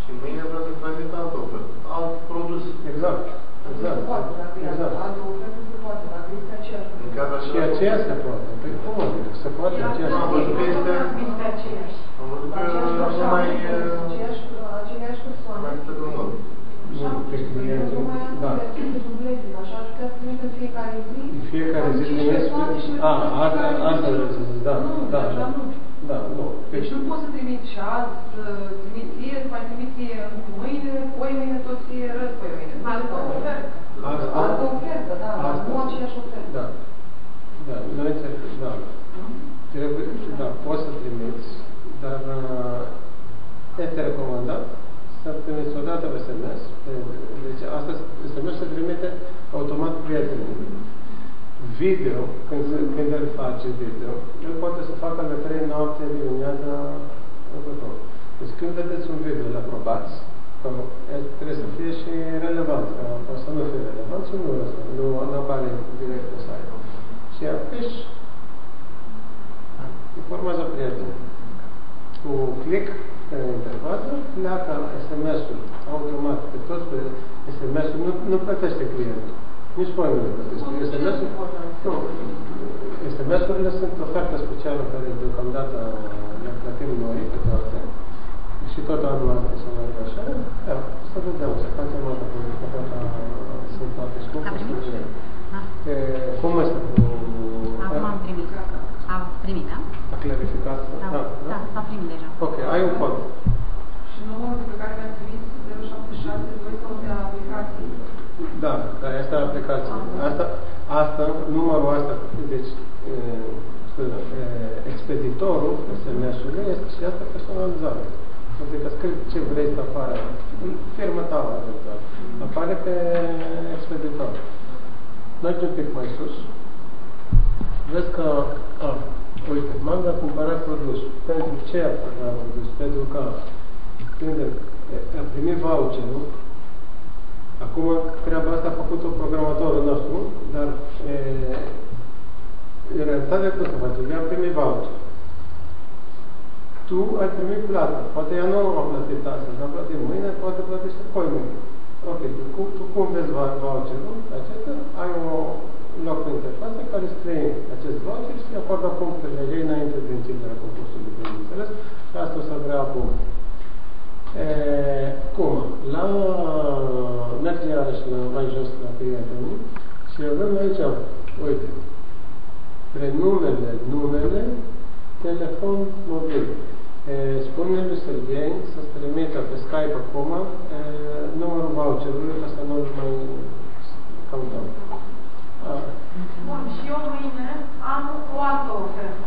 Și mâine vreau să transmit altă ofertă, alt produs. Exact. Se Exact. poate, dacă e Exact. altă ofertă, se poate, dacă este aceeași. În cadrul Și același aceea se produs. poate. Păi cum adică? Se poate aceea se Am poate. văzut că este- Am văzut că nu mai... Aceeași persoană. Mai este un mod. Nu, pe client. Nu mai am Da. să dubleze, așa ar putea să trimite în fiecare zi. În fiecare zi Am cinci trimis... persoane și A, în asta, fiecare asta zi. vreau să zic, da, Nu, da, așa da. nu. Da, nu. Deci Deci, nu poți să trimiți și azi, să trimiți ție, să mai trimiți ție mâine, poi mâine tot ție răz, poi mâine. Altă ofertă. Asta- Altă ofertă, da, Asta- nu aceeași ofertă. da. Da, noi înțeleg, da. Trebuie, da, poți să trimiți, dar uh, este recomandat să trimiți o dată pe SMS. Deci asta SMS se trimite automat prietenului. Video, când, se, când el face video, el poate să facă la 3 noapte, dimineața, următor. Deci când vedeți un video, îl aprobați, că el trebuie să fie și relevant, că o să nu fie relevant și nu, nu, nu apare direct pe site. Și apeși, informează prietenul. Cu click pe interfață, pleacă SMS-ul automat pe toți pe SMS-ul, nu, nu plătește clientul. Nici voi nu plătește. SMS-ul, nu. SMS-urile sunt ofertă specială care deocamdată le plătim noi pe toate. Și tot anul ăsta să meargă așa. Da, să vedem, să facem altă pentru că toate sunt toate A scumpe. primit? Da. E, cum este cu... Acum am primit. Am primit, da? A clarificat? Da, da, s-a primit deja. Ok, ai un cod. Și numărul pe care mi-am trimis 0762 sau de aplicații. Da, dar asta e aplicația. Asta, asta, numărul ăsta, deci, e, scuze, e, expeditorul SMS-ului este și asta personalizare. Adică scrii ce vrei să apară, în firma ta, eventual. apare pe expeditor. Mergi un pic mai sus, vezi că, a, uite, m-am de cumpărat produs. Pentru ce a cumpărat produs? Pentru că când a primit voucherul, Acum, treaba asta a făcut-o programatorul nostru, dar e, în realitate cum se face? Ea a primit voucher. Tu ai primit plată. Poate ea nu a plătit astăzi, a plătit mâine, poate plătește poi mâine. Ok, tu, cu- tu cum vezi va- voucherul acesta? Ai un loc pe interfață care scrie acest voucher și acordă punctele ei înainte de începerea concursului, bineînțeles. Și asta o să vrea acum. E, cum? La mergem iarăși la, mai jos la prietenii și avem aici, uite, prenumele, numele, telefon mobil. E, spune lui Serghei să-ți trimită pe Skype acum e, numărul voucherului ca să nu-l mai căutăm. A, Bun, și eu mâine am o altă ofertă.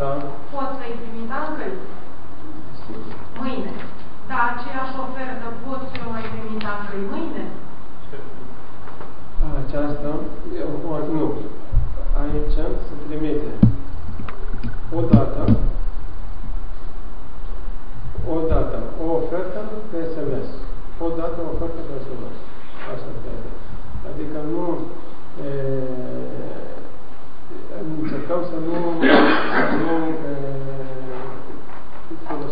Da? Pot să-i trimit altfel? Mâine. Dar aceeași ofertă pot să o mai trimit altfel mâine? Aceasta, eu, o, nu, aici se trimite o dată, o dată, o ofertă pe SMS. O dată, o ofertă pe SMS. Asta trebuie. Adică nu e, încercăm să nu, să nu e,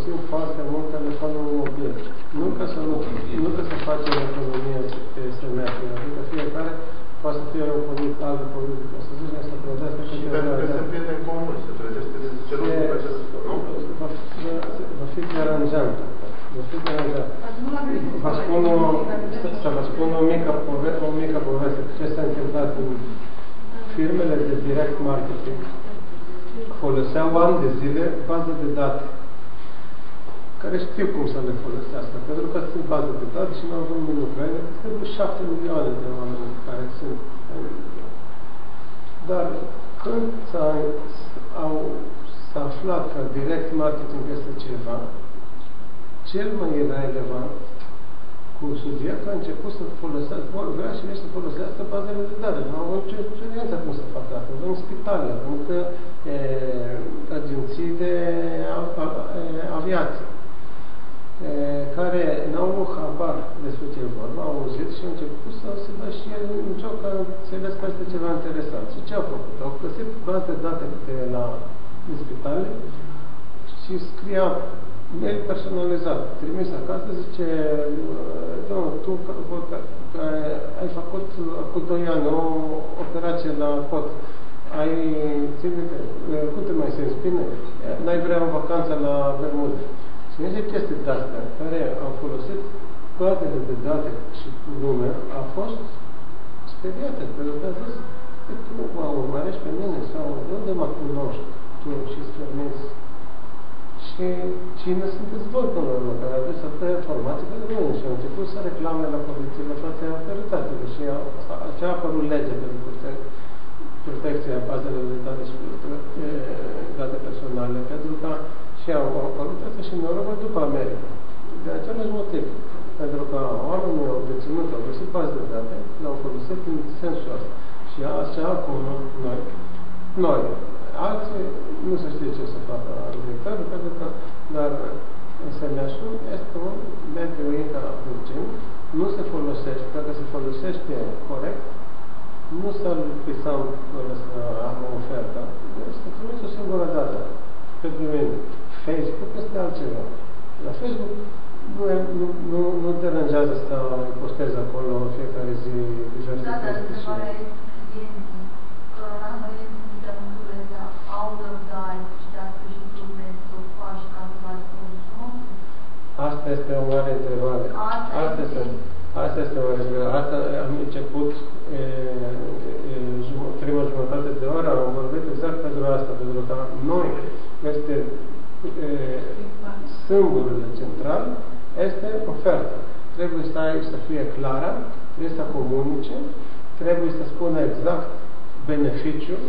folosim foarte mult telefonul mobil. Nu ca să, nu, nu ca să facem economie pe SMS, adică fiecare poate să fie un politic, alt politic, o să zicem să plătească Și pentru că sunt prieteni comuni, se trezește de ce lucru pe acest nu? Va, va- va fi deranjant. Va fi deranjant. Ați nu l-am găsit. Vă spun o, să, să vă spun o mică, pove, o mică poveste. Ce s-a întâmplat în firmele de direct marketing foloseau ani de zile baze de date care știu cum să le folosească, pentru că sunt baze de date și nu au nimeni lucru. Trebuie șapte milioane de oameni care sunt. Dar Când s-a, au, s-a aflat că direct marketing este ceva, cel mai relevant cursul direct a început să folosească, vrea și să folosească bazele de date. Nu au nicio experiență cum să facă asta. Avem spitale, avem e, agenții de a, a, a, aviație care n-au habar despre ce vorba, au auzit și au început să se dă și el în joc că înțeles că este ceva interesant. Și ce au făcut? Au găsit baze de date pe la în spitale și scria mail personalizat, trimis acasă, zice, domnul, tu care ai făcut cu 2 ani o operație la pot, ai, ține, cum te mai simți bine? N-ai vrea o vacanță la Bermude? Și niște chestii de astea care au folosit bazele de date și lumea a fost speriată, pentru că a zis, tu mă urmărești pe mine sau de unde mă cunoști tu și strănezi? Și cine sunteți voi până la urmă, care aveți atâtea informații pentru mine? Și au început să reclame la poliție, la toate autoritățile și a, a, a apărut legea pentru protecția bazelor de date și date personale, pentru că și au apărut asta și în Europa după America. De același motiv. Pentru că oamenii au deținut, au găsit bază de date, le-au folosit în sensul ăsta. Și așa acum noi, noi, alții, nu se știe ce să facă directorul, pentru că, dar SMS-ul este un mediu interagențic, nu se folosește, dacă se folosește corect, nu să-l pisăm să am o ofertă, este trimis o singură dată pe mine. Facebook este altceva. La Facebook nu, nu, nu, nu deranjează să postezi acolo fiecare zi diverse da, dar întrebarea e că la noi de măsurile au răbdare și de sprijinul pentru faci ca să faci consum? Asta este o mare întrebare. Asta, asta este, asta este o mare întrebare. Asta am început e, e, prima jumătate de oră, am vorbit exact pentru asta, pentru că noi este sâmburile central este oferta. Trebuie să ai să fie clară, trebuie să comunice, trebuie să spună exact beneficiul,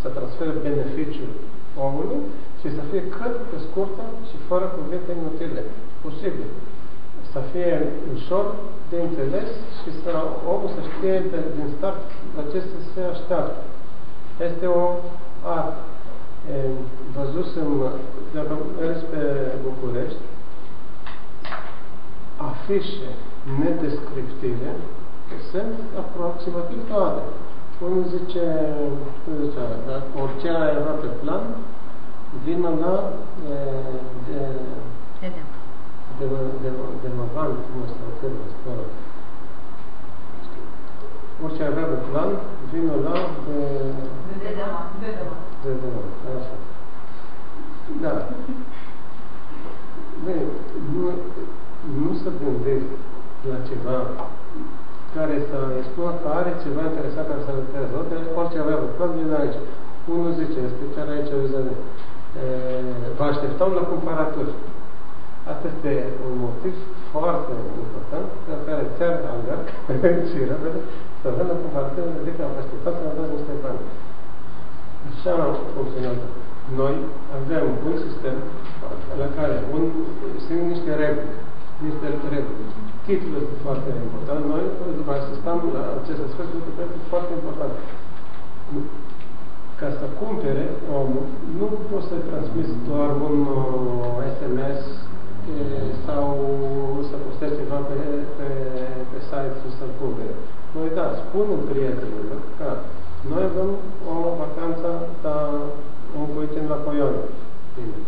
să transfere beneficiul omului și să fie cât pe scurtă și fără cuvinte inutile. Posibil. Să fie ușor de înțeles și să omul să știe de, din start la ce să se așteaptă. Este o artă văzusem, dacă mers pe București, afișe nedescriptive, sunt aproximativ toate. Unul zice, cum zicea, dar orice era pe plan, vină la de, de, de, de, de, de Mavan, cum o să orice avea pe plan, vină la de... De De așa. Da. Bine, nu, nu să gândești la ceva care să îi spună că are ceva interesant care să-l intereseze. Orice avea pe plan, vine aici. Unul zice, este chiar aici, vă Vă așteptăm la cumpăratori. Asta este un motiv foarte important pe care ți-ar alerg și repede să vedem cum ar trebui, adică am așteptat să ne dați niște bani. Așa funcționează. Noi avem un sistem la care un, sunt niște reguli, niște reguli. Titlul este foarte important. Noi după asistăm la acest aspect, este foarte important. Ca să cumpere omul, nu poți să transmiți doar un uh, SMS sau să postezi ceva pe, pe, pe site și să-l cumpere. Noi da, spunem prietenilor că noi avem o vacanță la un prieten la Coion. Bine.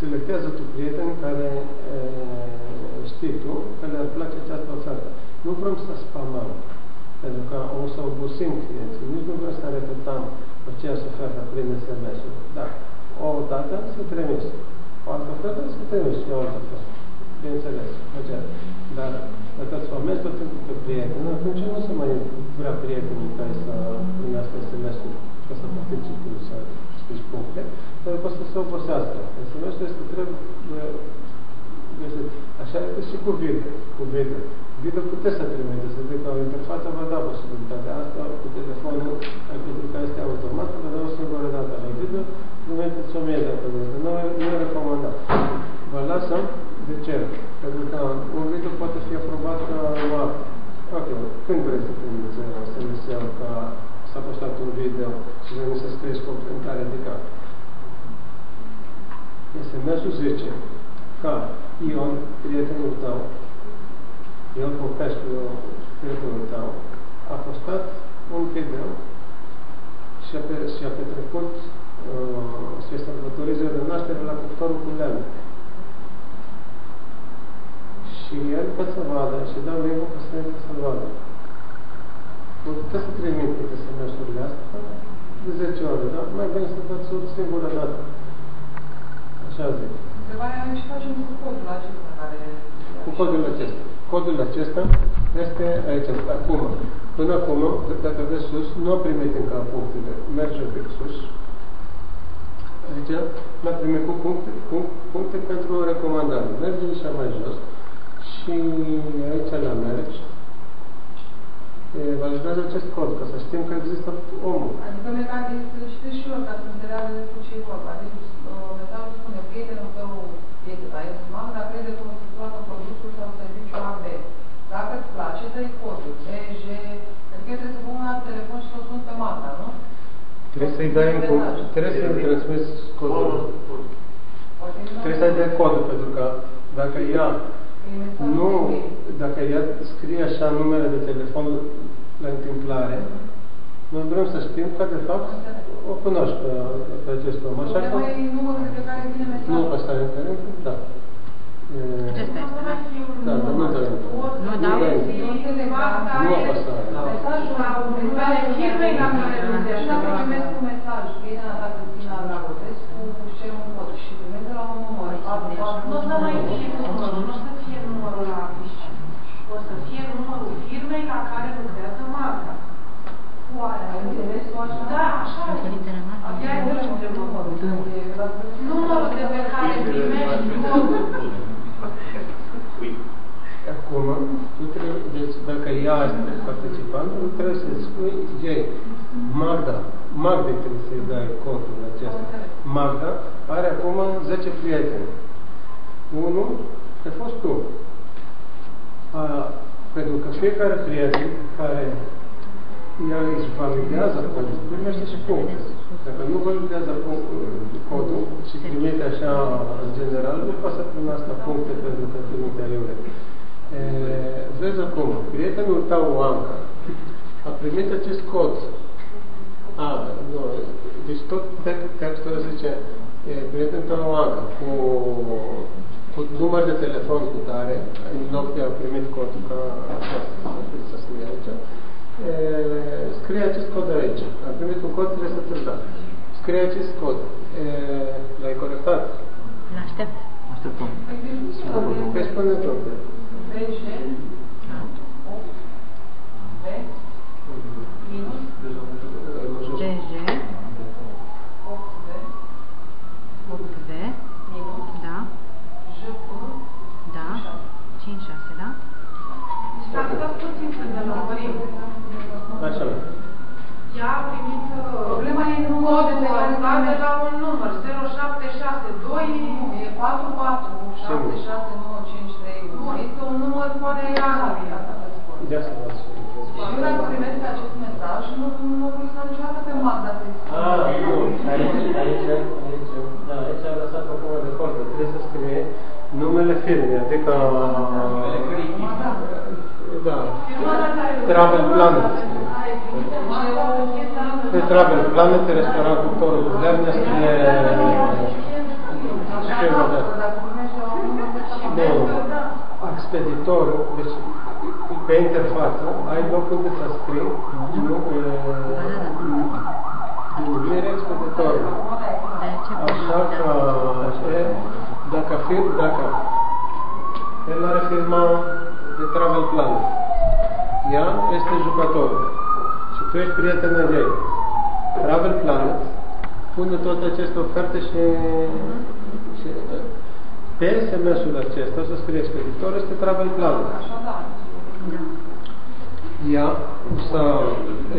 Selectează tu prieteni care e, știi tu că le-ar place această ofertă. Nu vrem să spamăm, pentru că o să obosim clienții. Nici nu vrem să repetăm aceeași ofertă prin SMS-uri. Da. O dată să trimis. O altă ofertă să trimis și o altă ofertă. Bineînțeles. Dar dacă îți formezi tot timpul pe prieteni, atunci nu se mai vrea prietenii care să primească SMS-ul ca să participi să spici puncte, dar poate să se obosească. SMS-ul este trebuie este Așa este și cu video. Cu video. Video puteți să trimiteți, să zic că interfața vă da posibilitatea asta, cu telefonul, pentru că este automat, vă dă o singură dată. La video trimiteți o mie de dată, nu, nu e recomandat. Vă lasă de ce? Pentru că un video poate fi aprobat ca urmare. Ok, când vreți să primiți SMS-ul că s-a postat un video și vrei să scrieți comentare adică SMS-ul zice ca Ion, prietenul tău, Ion Popescu, prietenul tău, a postat un video și a, pe, și a petrecut uh, se sărbătoriză de naștere la cuptorul cu lemn. Și el ca să vadă și dau link ca să să vadă. Puteți să trimite SMS-urile astea de 10 ore, da? Mai bine să faci o singură dată. Așa zic. Întrebarea e ce facem cu codul acesta care... Cu codul acesta. Codul acesta este aici, acum. Până acum, dacă de sus, nu a primit încă punctele. Merge un pic sus. Aici l-a primit cu puncte, cu puncte pentru recomandare. Merge așa mai jos și aici la mergi. Vă ajutează acest cod, ca să știm că există omul. Adică mecanic, știți și eu, ca să înțeleagă despre ce e vorba. Deci, mesajul spune, prietenul tău este la estimam, dar crede că o să facă produsul sau serviciul AB. Dacă îți place, dă-i codul, BG, adică eu trebuie să pun la telefon și să o sun pe Magda, nu? Trebuie să-i dai un cod, trebuie să-i transmiți codul. Trebuie să-i dai codul, pentru că dacă ea nu, dacă ea scrie așa numele de telefon la întâmplare, noi vrem să știm că, de fapt, o cunoști pe, pe acest om. Așa că... Problema e numărul de pe care vine mesajul. Nu, ăsta e internet, da. E, Acesta este, da. Da, dar nu dă Nu dau? Nu apăsa. Mesajul la numele firmei la care și dacă primesc un mesaj, bine a dat Cristina Dragotescu, cer un cod și primesc de la un număr. Nu o să mai fie numărul, nu o să fie numărul la afiș. O să fie numărul firmei la care lucrează Magda. Oare, ai înțeles tu așa? Da, așa e. Diferitele mari. Abia ai văzut ce numărul. Numărul de pe care primești codul. Acum, tu trebuie, deci dacă ea este participant, nu trebuie să spui ei. Magda, Magda trebuie să-i dai codul acesta. Magda are acum 10 prieteni. Unul ai fost tu. A, pentru că fiecare prieten care ea își validează codul, primește și puncte. Dacă nu validează codul și trimite așa în general, nu poate să primească puncte pentru că trimite aiure. Vezi acum, prietenul tău, Anca, a primit acest cod. A, nu, deci tot textul zice, e, prietenul tău, Anca, cu, cu număr de telefon cu tare, în loc de a primit codul, ca așa să scrie aici, e, scrie acest cod aici. A primit un cod, trebuie să ți-l da. Scrie acest cod. L-ai corectat? L-aștept. Așteptăm. Păi spune tu. Dacă dați puțin să ne lămurim. Așa. Ea a primit uh, Problema e numărul de pe care ăsta de primești. la un număr, 0762. Nu, e 4, 4, 7, 6, 9, 5, 3, 1. Este un număr foarte aleatoriu, asta vă spun. Ia să vă spun. Și eu dacă primesc acest mesaj, nu, nu voi să niciodată pe Magda să Ah, nu. Aici, aici, aici, da, aici am lăsat o formă de cod. Trebuie să scrie numele firmei, adică... Da. Travel Planet. Pe Travel Planet, restaurant cu torul cu lemne, scrie... firma de... Nu, expeditorul, deci pe interfață ai loc unde să scrii nu, numire expeditorului. De ce Așa că e, dacă, fir, dacă el are firma de travel plan, ea este jucătorul și tu ești prietenul ei. Travel Planet pune toate aceste oferte și, și Pe SMS-ul acesta o să scrie expeditor, este travel plan. Așa, da. Da. Ea o să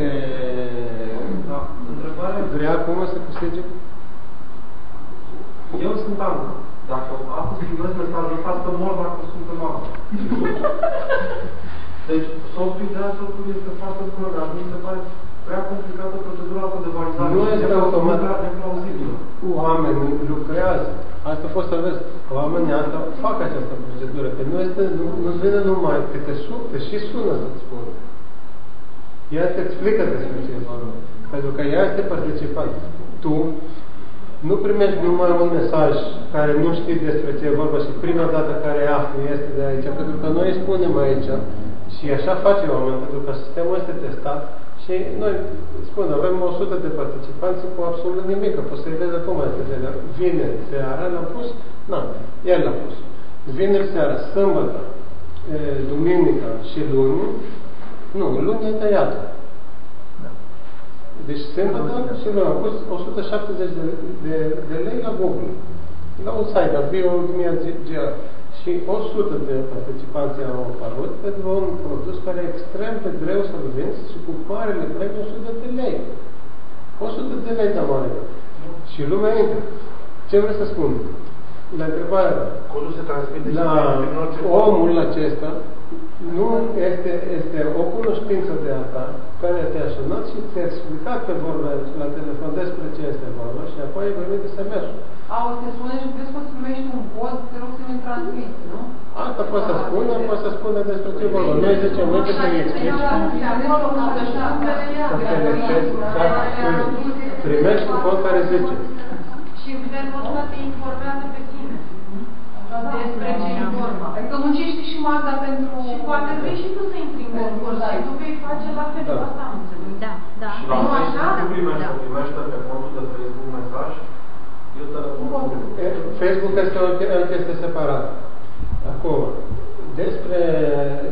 e, Da. Întrebarea vrea acum să câștige Eu sunt Anca. Dacă astăzi primesc mesajul ăsta, să mor dacă sunt în altă. Deci, softul de softul este foarte bună, dar mi se pare prea complicată procedura asta de validare. Nu este automat. Prea neplauzibilă. oamenii lucrează. Asta a fost să vezi. Oamenii asta fac această procedură. Că nu, este, nu, nu vine numai că te, sun, te și sună să-ți spun. Ea te explică despre ce e vorba. Pentru că ea este participant. Tu nu primești numai un mesaj care nu știi despre ce e vorba și prima dată care afli este de aici. Pentru că noi îi spunem aici și așa face oameni, pentru că sistemul este testat și noi spun, avem 100 de participanți cu absolut nimic, că poți să-i vezi acum este de la vineri seara, l-am pus, nu, el l-a pus. Vineri seara, sâmbătă, e, duminica și luni, nu, luni e tăiată. Deci sâmbătă și luni am pus 170 de, de, de lei la Google. La un site, la BioGR. Și 100 de participanți au apărut pentru un produs care e extrem de greu să-l vinzi și cu marele premiu 100 de lei. 100 de lei de mare. Și lumea intră. Ce vreau să spun? La întrebarea Codul se transmite și la prin orice omul acesta nu este, este o cunoștință de a ta care te-a sunat și ți-a explicat pe vorba la telefon despre ce este vorba și apoi ai venit SMS-ul. A, o să te sune și vezi că o să primești un cod, te rog să mi-l transmiți, nu? Asta poate să spună, poate să spună despre ce vorba. Noi zicem, uite să-i explici să te lipsezi, da, primești un cod care zice. Și felul ăsta te informează pe tine. Despre ce e vorba. Adică muncești și Magda pentru... Și poate vrei și tu să intri în concurs și tu vei face la fel, Da. asta am înțeles. Da, da. Și la Nu Facebook așa? ce primește? Da. Primește pe contul de Facebook mesaj? Eu telefonul. E, Facebook este o, che- o chestie separată. Acum, despre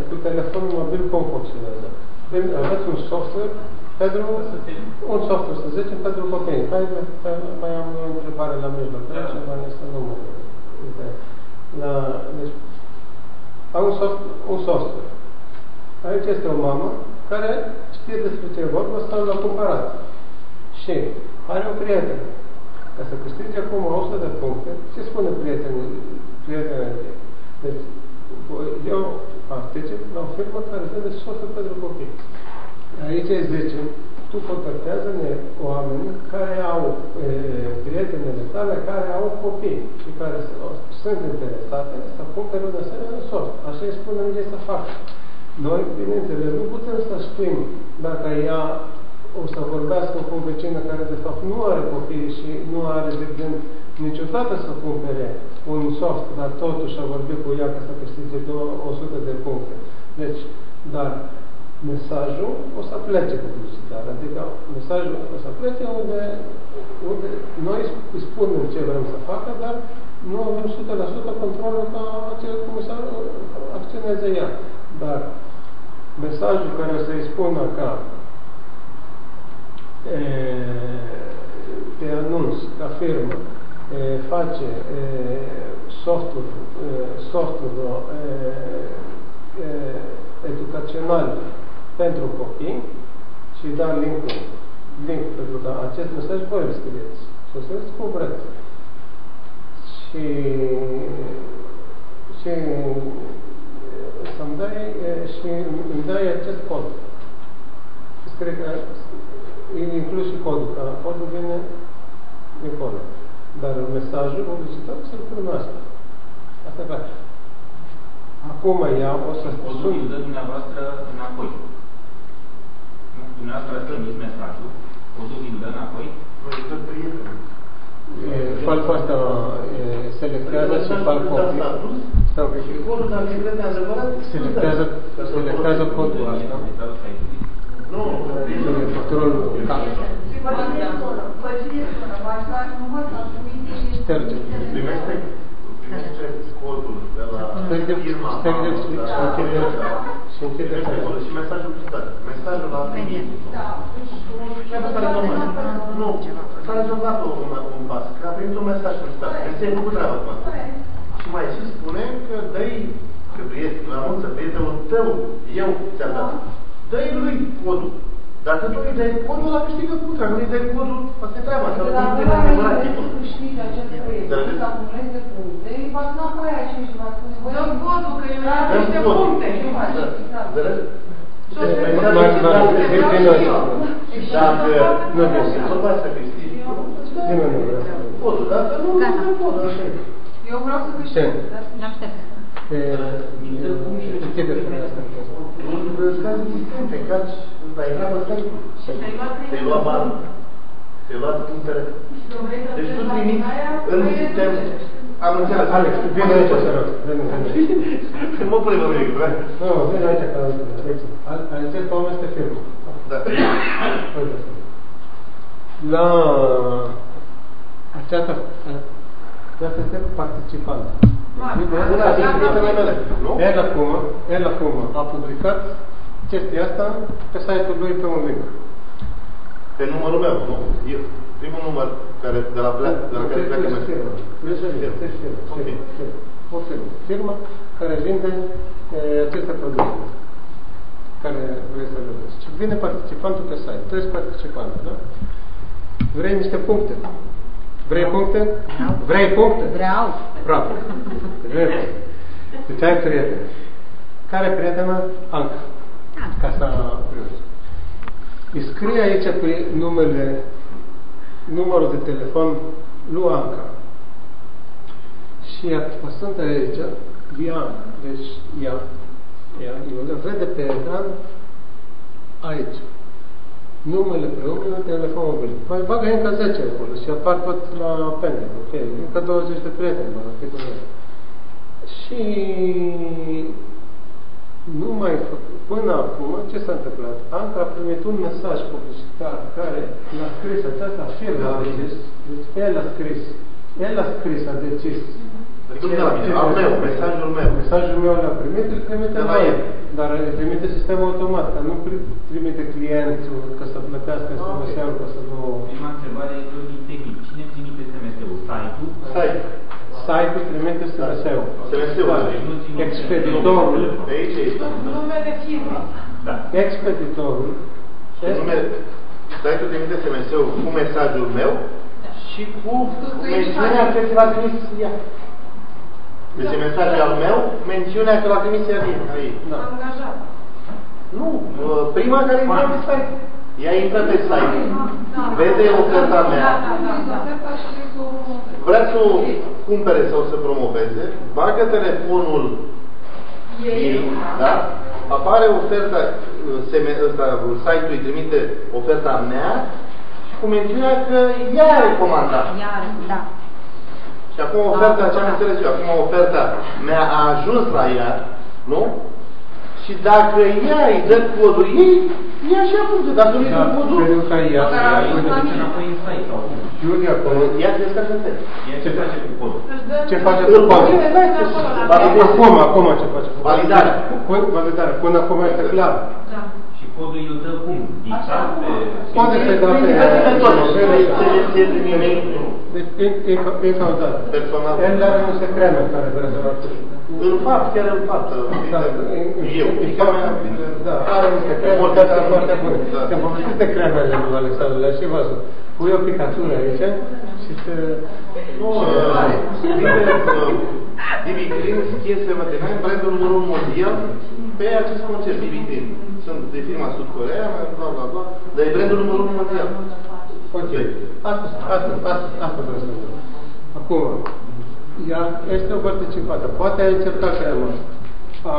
cu telefonul mobil cum funcționează. Prin- Aveți un software pentru un software, să zicem, pentru copii. Hai, hai, mai am o întrebare la mijloc. Da. Da. Ceva este nu mă uite. La, deci, au un, soft, un software. Aici este o mamă care știe despre ce e vorba sau l-a cumpărat. Și are o prietenă. Ca să câștige acum 100 de puncte, ce spune prietenul, prietenul ei? Deci, eu particip la o firmă care vinde software pentru copii. Aici îi zice, tu contactează-ne oameni care au e, prietenele tale care au copii și care s- sunt interesate să cumpere un asemenea soft. Așa îi spune ei să facă. Noi, bineînțeles, nu putem să știm dacă ea o să vorbească cu o vecină care de fapt nu are copii și nu are de gând niciodată să cumpere un soft, dar totuși a vorbit cu ea ca să câștige două- 100 de puncte. Deci, dar mesajul o să plece publicitar, adică mesajul o să plece unde, unde noi îi spunem ce vrem să facă, dar nu avem 100% controlul ca acel cum să acționeze ea. Dar mesajul care o să-i spună ca e, te anunț ca firmă, e, face e, softuri, e, softuri e, e, educațional pentru copii și da link-ul, link, pentru că acest mesaj voi îl scrieți. Și o să-l cum vreți. Și, și să-mi dai e, și îmi dai acest cod. Și scrie că e inclus și codul, că codul vine din cod. Dar mesajul publicitar să-l cunoască. Asta e clar. Acum ea o să Codul sun. îl dă dumneavoastră înapoi. Nu? Dumneavoastră ați trimis mesajul, codul îl dă înapoi. Noi îi dă prieteni. E, Fac asta, e, selectează și fac copii. Stau un pic. Și codul, dacă e de adevărat, Selectează, selectează codul ăsta. Mesajul site-ului. Nu, E controlul cap. Vă cine sună? Vă cine sună? V-aș da număr să trimite Șterge. primește, primește codul de la Șterge, firma șterge mamă, și de la- închide, și închide Primește fără. codul și mesajul publicitar. Mesajul la primit. Da, deci Chiar dacă are număr. Nu, s-a rezolvat un, un pas. Că a primit un mesaj publicitar. Deci ți-ai făcut treaba cu asta. Și mai și spune că dă-i, că prietenul, anunță prietenul tău, eu ți-am dat. Dă-i lui codul. Dacă tu îi dai codul, ăla câștigă putra. Dacă nu îi dai codul, asta e treaba. Că Dacă nu la te ăla adevărat îi tipul. câștigi acest proiect, Dar să acumuleze puncte, îi va înapoi aici și va spune, băi, Dă codul, că eu am Dăm niște codul. puncte. ce faci? Da. Exact. Înțelegi? Și o Deci, să- mai Mai- mult mai- decât mai- dacă- din- din dacă- noi. Dacă Nu nu vreau. e vorba să câștigi, Nimeni nu vrea să codul. Dacă nu, nu Gata. dai codul. Așa e. Eu vreau să câștig. Ce? dar- L-am șters. Închide femeia asta. Un caz de sistem, te caci, la etapă stai. Și ți-ai luat Te-ai luat bani. Te-ai luat punctele. Și când vrei să Deci tu treci la trimiți aia, în vrei să sistem. treci. Am înțeles. Alex, vine aici, să rog. Vine, vine. Nu mă pune pe mine, că vreau. Nu, vine aici, că Acest om este firmă. Da. Uite. La aceasta, aceasta este participant. Mare. Da, sunt prietele mele, nu? El acum, el acum a publicat chestia asta pe site-ul lui pe un link. Pe numărul meu, nu? Eu, primul număr care, de la, plea, de la care pleacă Este mesajul. firmă. Este firmă. Este firmă. Ok. Firmă. O firmă. Firmă care vinde e, aceste produse care vrei să le vezi. Și vine participantul pe site. Tu ești participant, da? Vrei niște puncte. Vrei puncte? Vrei puncte? Vreau. Bravo. Vrei puncte. Deci ai prieten. Care e prietena? Anca. Ca să primești. Îi scrie aici pe numele, numărul de telefon lui Anca. Și apăsând aici, ea, deci ea, ea, Iulia, vede pe ecran aici numele pe numele, telefon mobil. Mai bagă încă 10 acolo și apar tot la pending, ok? Încă 20 de prieteni, mă, cât nu e. Și nu mai făcut. Până acum, ce s-a întâmplat? Anca a primit un mesaj publicitar care l-a scris aceasta firmă a decis. Deci el a scris. El a scris, a decis. Adică nu de la mine, al meu, mesajul meu. Mesajul meu l-a primit, îl trimite De la la el. el. Dar îl trimite sistemul automat, dar nu pri- trimite clientul ca să plătească Ah, ok. SMS-ul, ca să nu... Prima întrebare e tot din tehnic. Cine trimite SMS-ul? Site-ul? Stai. Site-ul trimite SMS-ul. SMS-ul. Da. Deci nu ține Expeditorul, Pe aici e. Numele firmei. Da. expeditorul, Și nume, stai tu trimite SMS-ul cu mesajul meu și cu mențiunea că ți l-a trimis ea. Deci e mesajul al meu, mențiunea că l-a trimis ea din aici. da. Angajat. Nu, uh, prima care intră pe site. Ea intră pe site, vede oferta mea, Da, da, da, da. Oferta și cu vrea să o cumpere sau să promoveze, bagă telefonul ei, da? Apare oferta, uh, seme, ăsta, site-ul îi trimite oferta mea și cu mențiunea că ea a recomandat. Iar, da. Și acum oferta, ce am înțeles eu, acum oferta mea a ajuns la ea, nu? Și dacă ea îi dă codul ei, ea și apunge. Dacă nu îi dă Da, codul, pentru că ea, Dar ea, ajuns la Uite, mine. înapoi în site sau cum? Iulia, acolo, ea se descarcă în test. Ea ce face cu codul? Își dă Ce face Îl cu codul? pune, da, ce acolo la validezi. Acum, acum ce face? cu Validare. Până, validare. Până acum este clar. Da. Și codul îl dă cum? Dictat pe... Poate să da pe... Selecție din e-mail Deci, în- încă încă o dată. personal. El are niște creme care vrea să facă. În fapt, chiar în fapt. Da, în- în- Eu. în fapt, Da, are niște creme care sunt foarte bune. Da. Te-am povestit de cremele lui Alexandru, le-ați și văzut. Pui o picătură aici și te... Nu, Bibi Green este material brandul numărul mondial pe acest concept, Bibi Green. Sunt de firma Sud Corea, bla bla bla, dar e brandul numărul mondial. Ok. Asta, asta, asta, asta vreau să spun. Acum, ea este o participată. Poate a încercat crema. A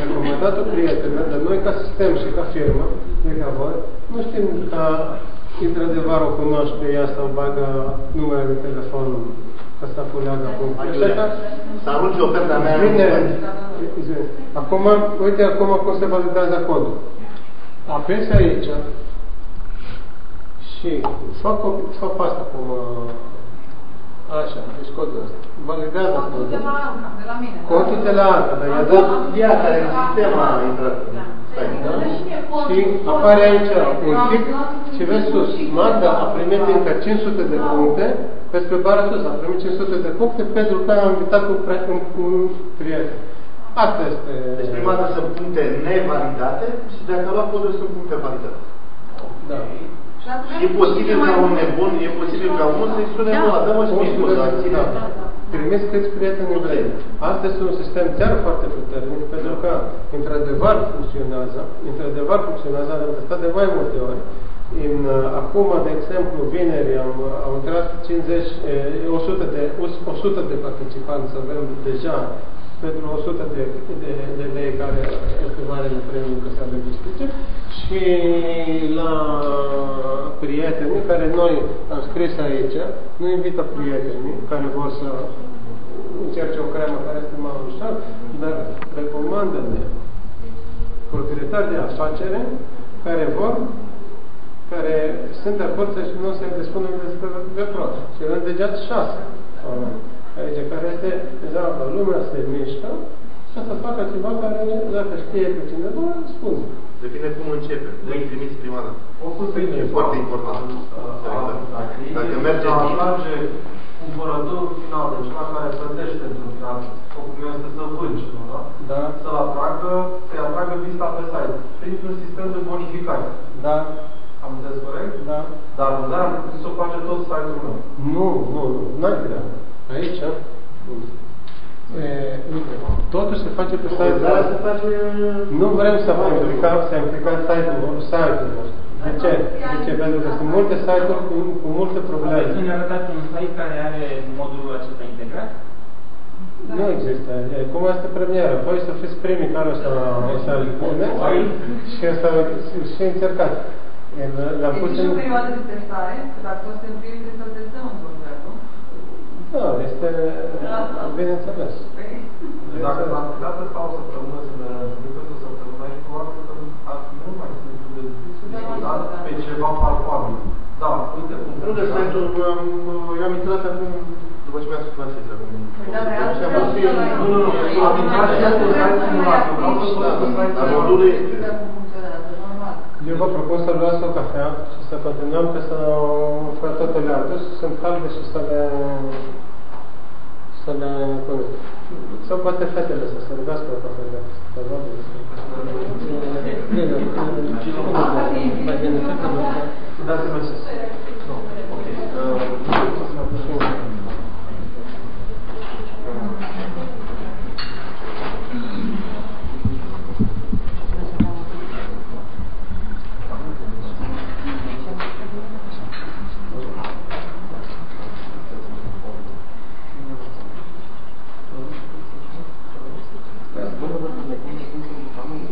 recomandat o prietenă, dar noi ca sistem și ca firmă, de ca voi, nu știm că într-adevăr o cunoaște ea sau bagă numele de telefon ca să puleagă punctul. Așa Să arunce oferta mea. Bine. Zi. Acum, uite acum cum se validează codul. Apesi aici și fac, o, fac asta cum uh, așa, deci codul ăsta. Validează Codul de codul. la Anca, de la mine. Codul de la alta, dar i-a dat Ea care în sistem a intrat. Stai, da? și apare aici un tic și vezi sus, Magda a primit încă 500 de puncte Despre bara sus, am primit 500 de puncte pentru că am invitat un, pre- un, un prieten. Asta este... Deci prima dată sunt puncte nevalidate și dacă la podul sunt puncte validate. Da. Și atunci E posibil ca un nebun, e posibil ca unul să-i spune, Da. da. dă-mă și mie poza, ține. Da. Primiți câți prieteni vrei. Asta este un sistem chiar foarte puternic, pentru că, într-adevăr, funcționează, într-adevăr funcționează, am testat de mai multe ori. În, uh, acum, de exemplu, vineri am, au intrat 50, eh, 100 de, 100 de participanți, avem deja pentru 100 de, de, de lei care echivalent premiul că se benefice și la prietenii care noi am scris aici, nu invită prietenii care vor să încerce o cremă care este mai ușor, dar recomandă-ne proprietari de afacere care vor care sunt de acord să-și nu se despună despre de prost. Și avem deja șase oameni aici, care este deja lumea se mișcă și să facă ceva care, dacă știe pe cineva, spune. Depinde cum începe. Voi primiți prima dată. Oricum se E foarte important. Dacă merge să bine. atrage cumpărătorul final, deci cel care plătește într-un final, scopul meu este să vângi, nu, da? Da, Să-l atragă, să-i atragă vista pe site, printr-un sistem de bonificare. da, Am înțeles corect? da. Dar vânzarea am putut să o face tot site-ul meu. Nu, nu, nu, n-ai grea. Aici, e, uite, totul se face pe site-ul Dar se nostru. face... Nu vrem să vă implicăm, să implicăm site-ul site-ul nostru. De ce? De ce? Pentru că sunt multe site-uri cu, cu multe probleme. Aveți să ne arătați un site care are modulul acesta integrat? Nu există. E, cum este premieră. Voi să fiți primii care o să, o să-l puneți și o să și încercați. El- L-am pus Este și în... o perioadă de testare, că dacă o să te împrimi, trebuie să-l testăm într-un fel, nu? Da, este bineînțeles. Păi, Deci dacă l-am putea testa o săptămână să ne întâlnim pentru o săptămână aici, probabil că ar fi mult mai simplu de discutat pe ceva palpabil. Da, uite, cum Nu de site-ul, am- eu am intrat acum, după ce mi-a spus la site acum. da, vreau Și să am vreau văzut să eu- mai- Nu, nu, nu, am intrat și eu pe site simulat, eu vreau să văd pe site Dar eu vă propun să luați o cafea și să continuăm, că să pe toate le-am dus, sunt calde și să le... să le conduc. Sau poate fetele să se rugați pe o cafea de Dați-mi acces. Nu, ok.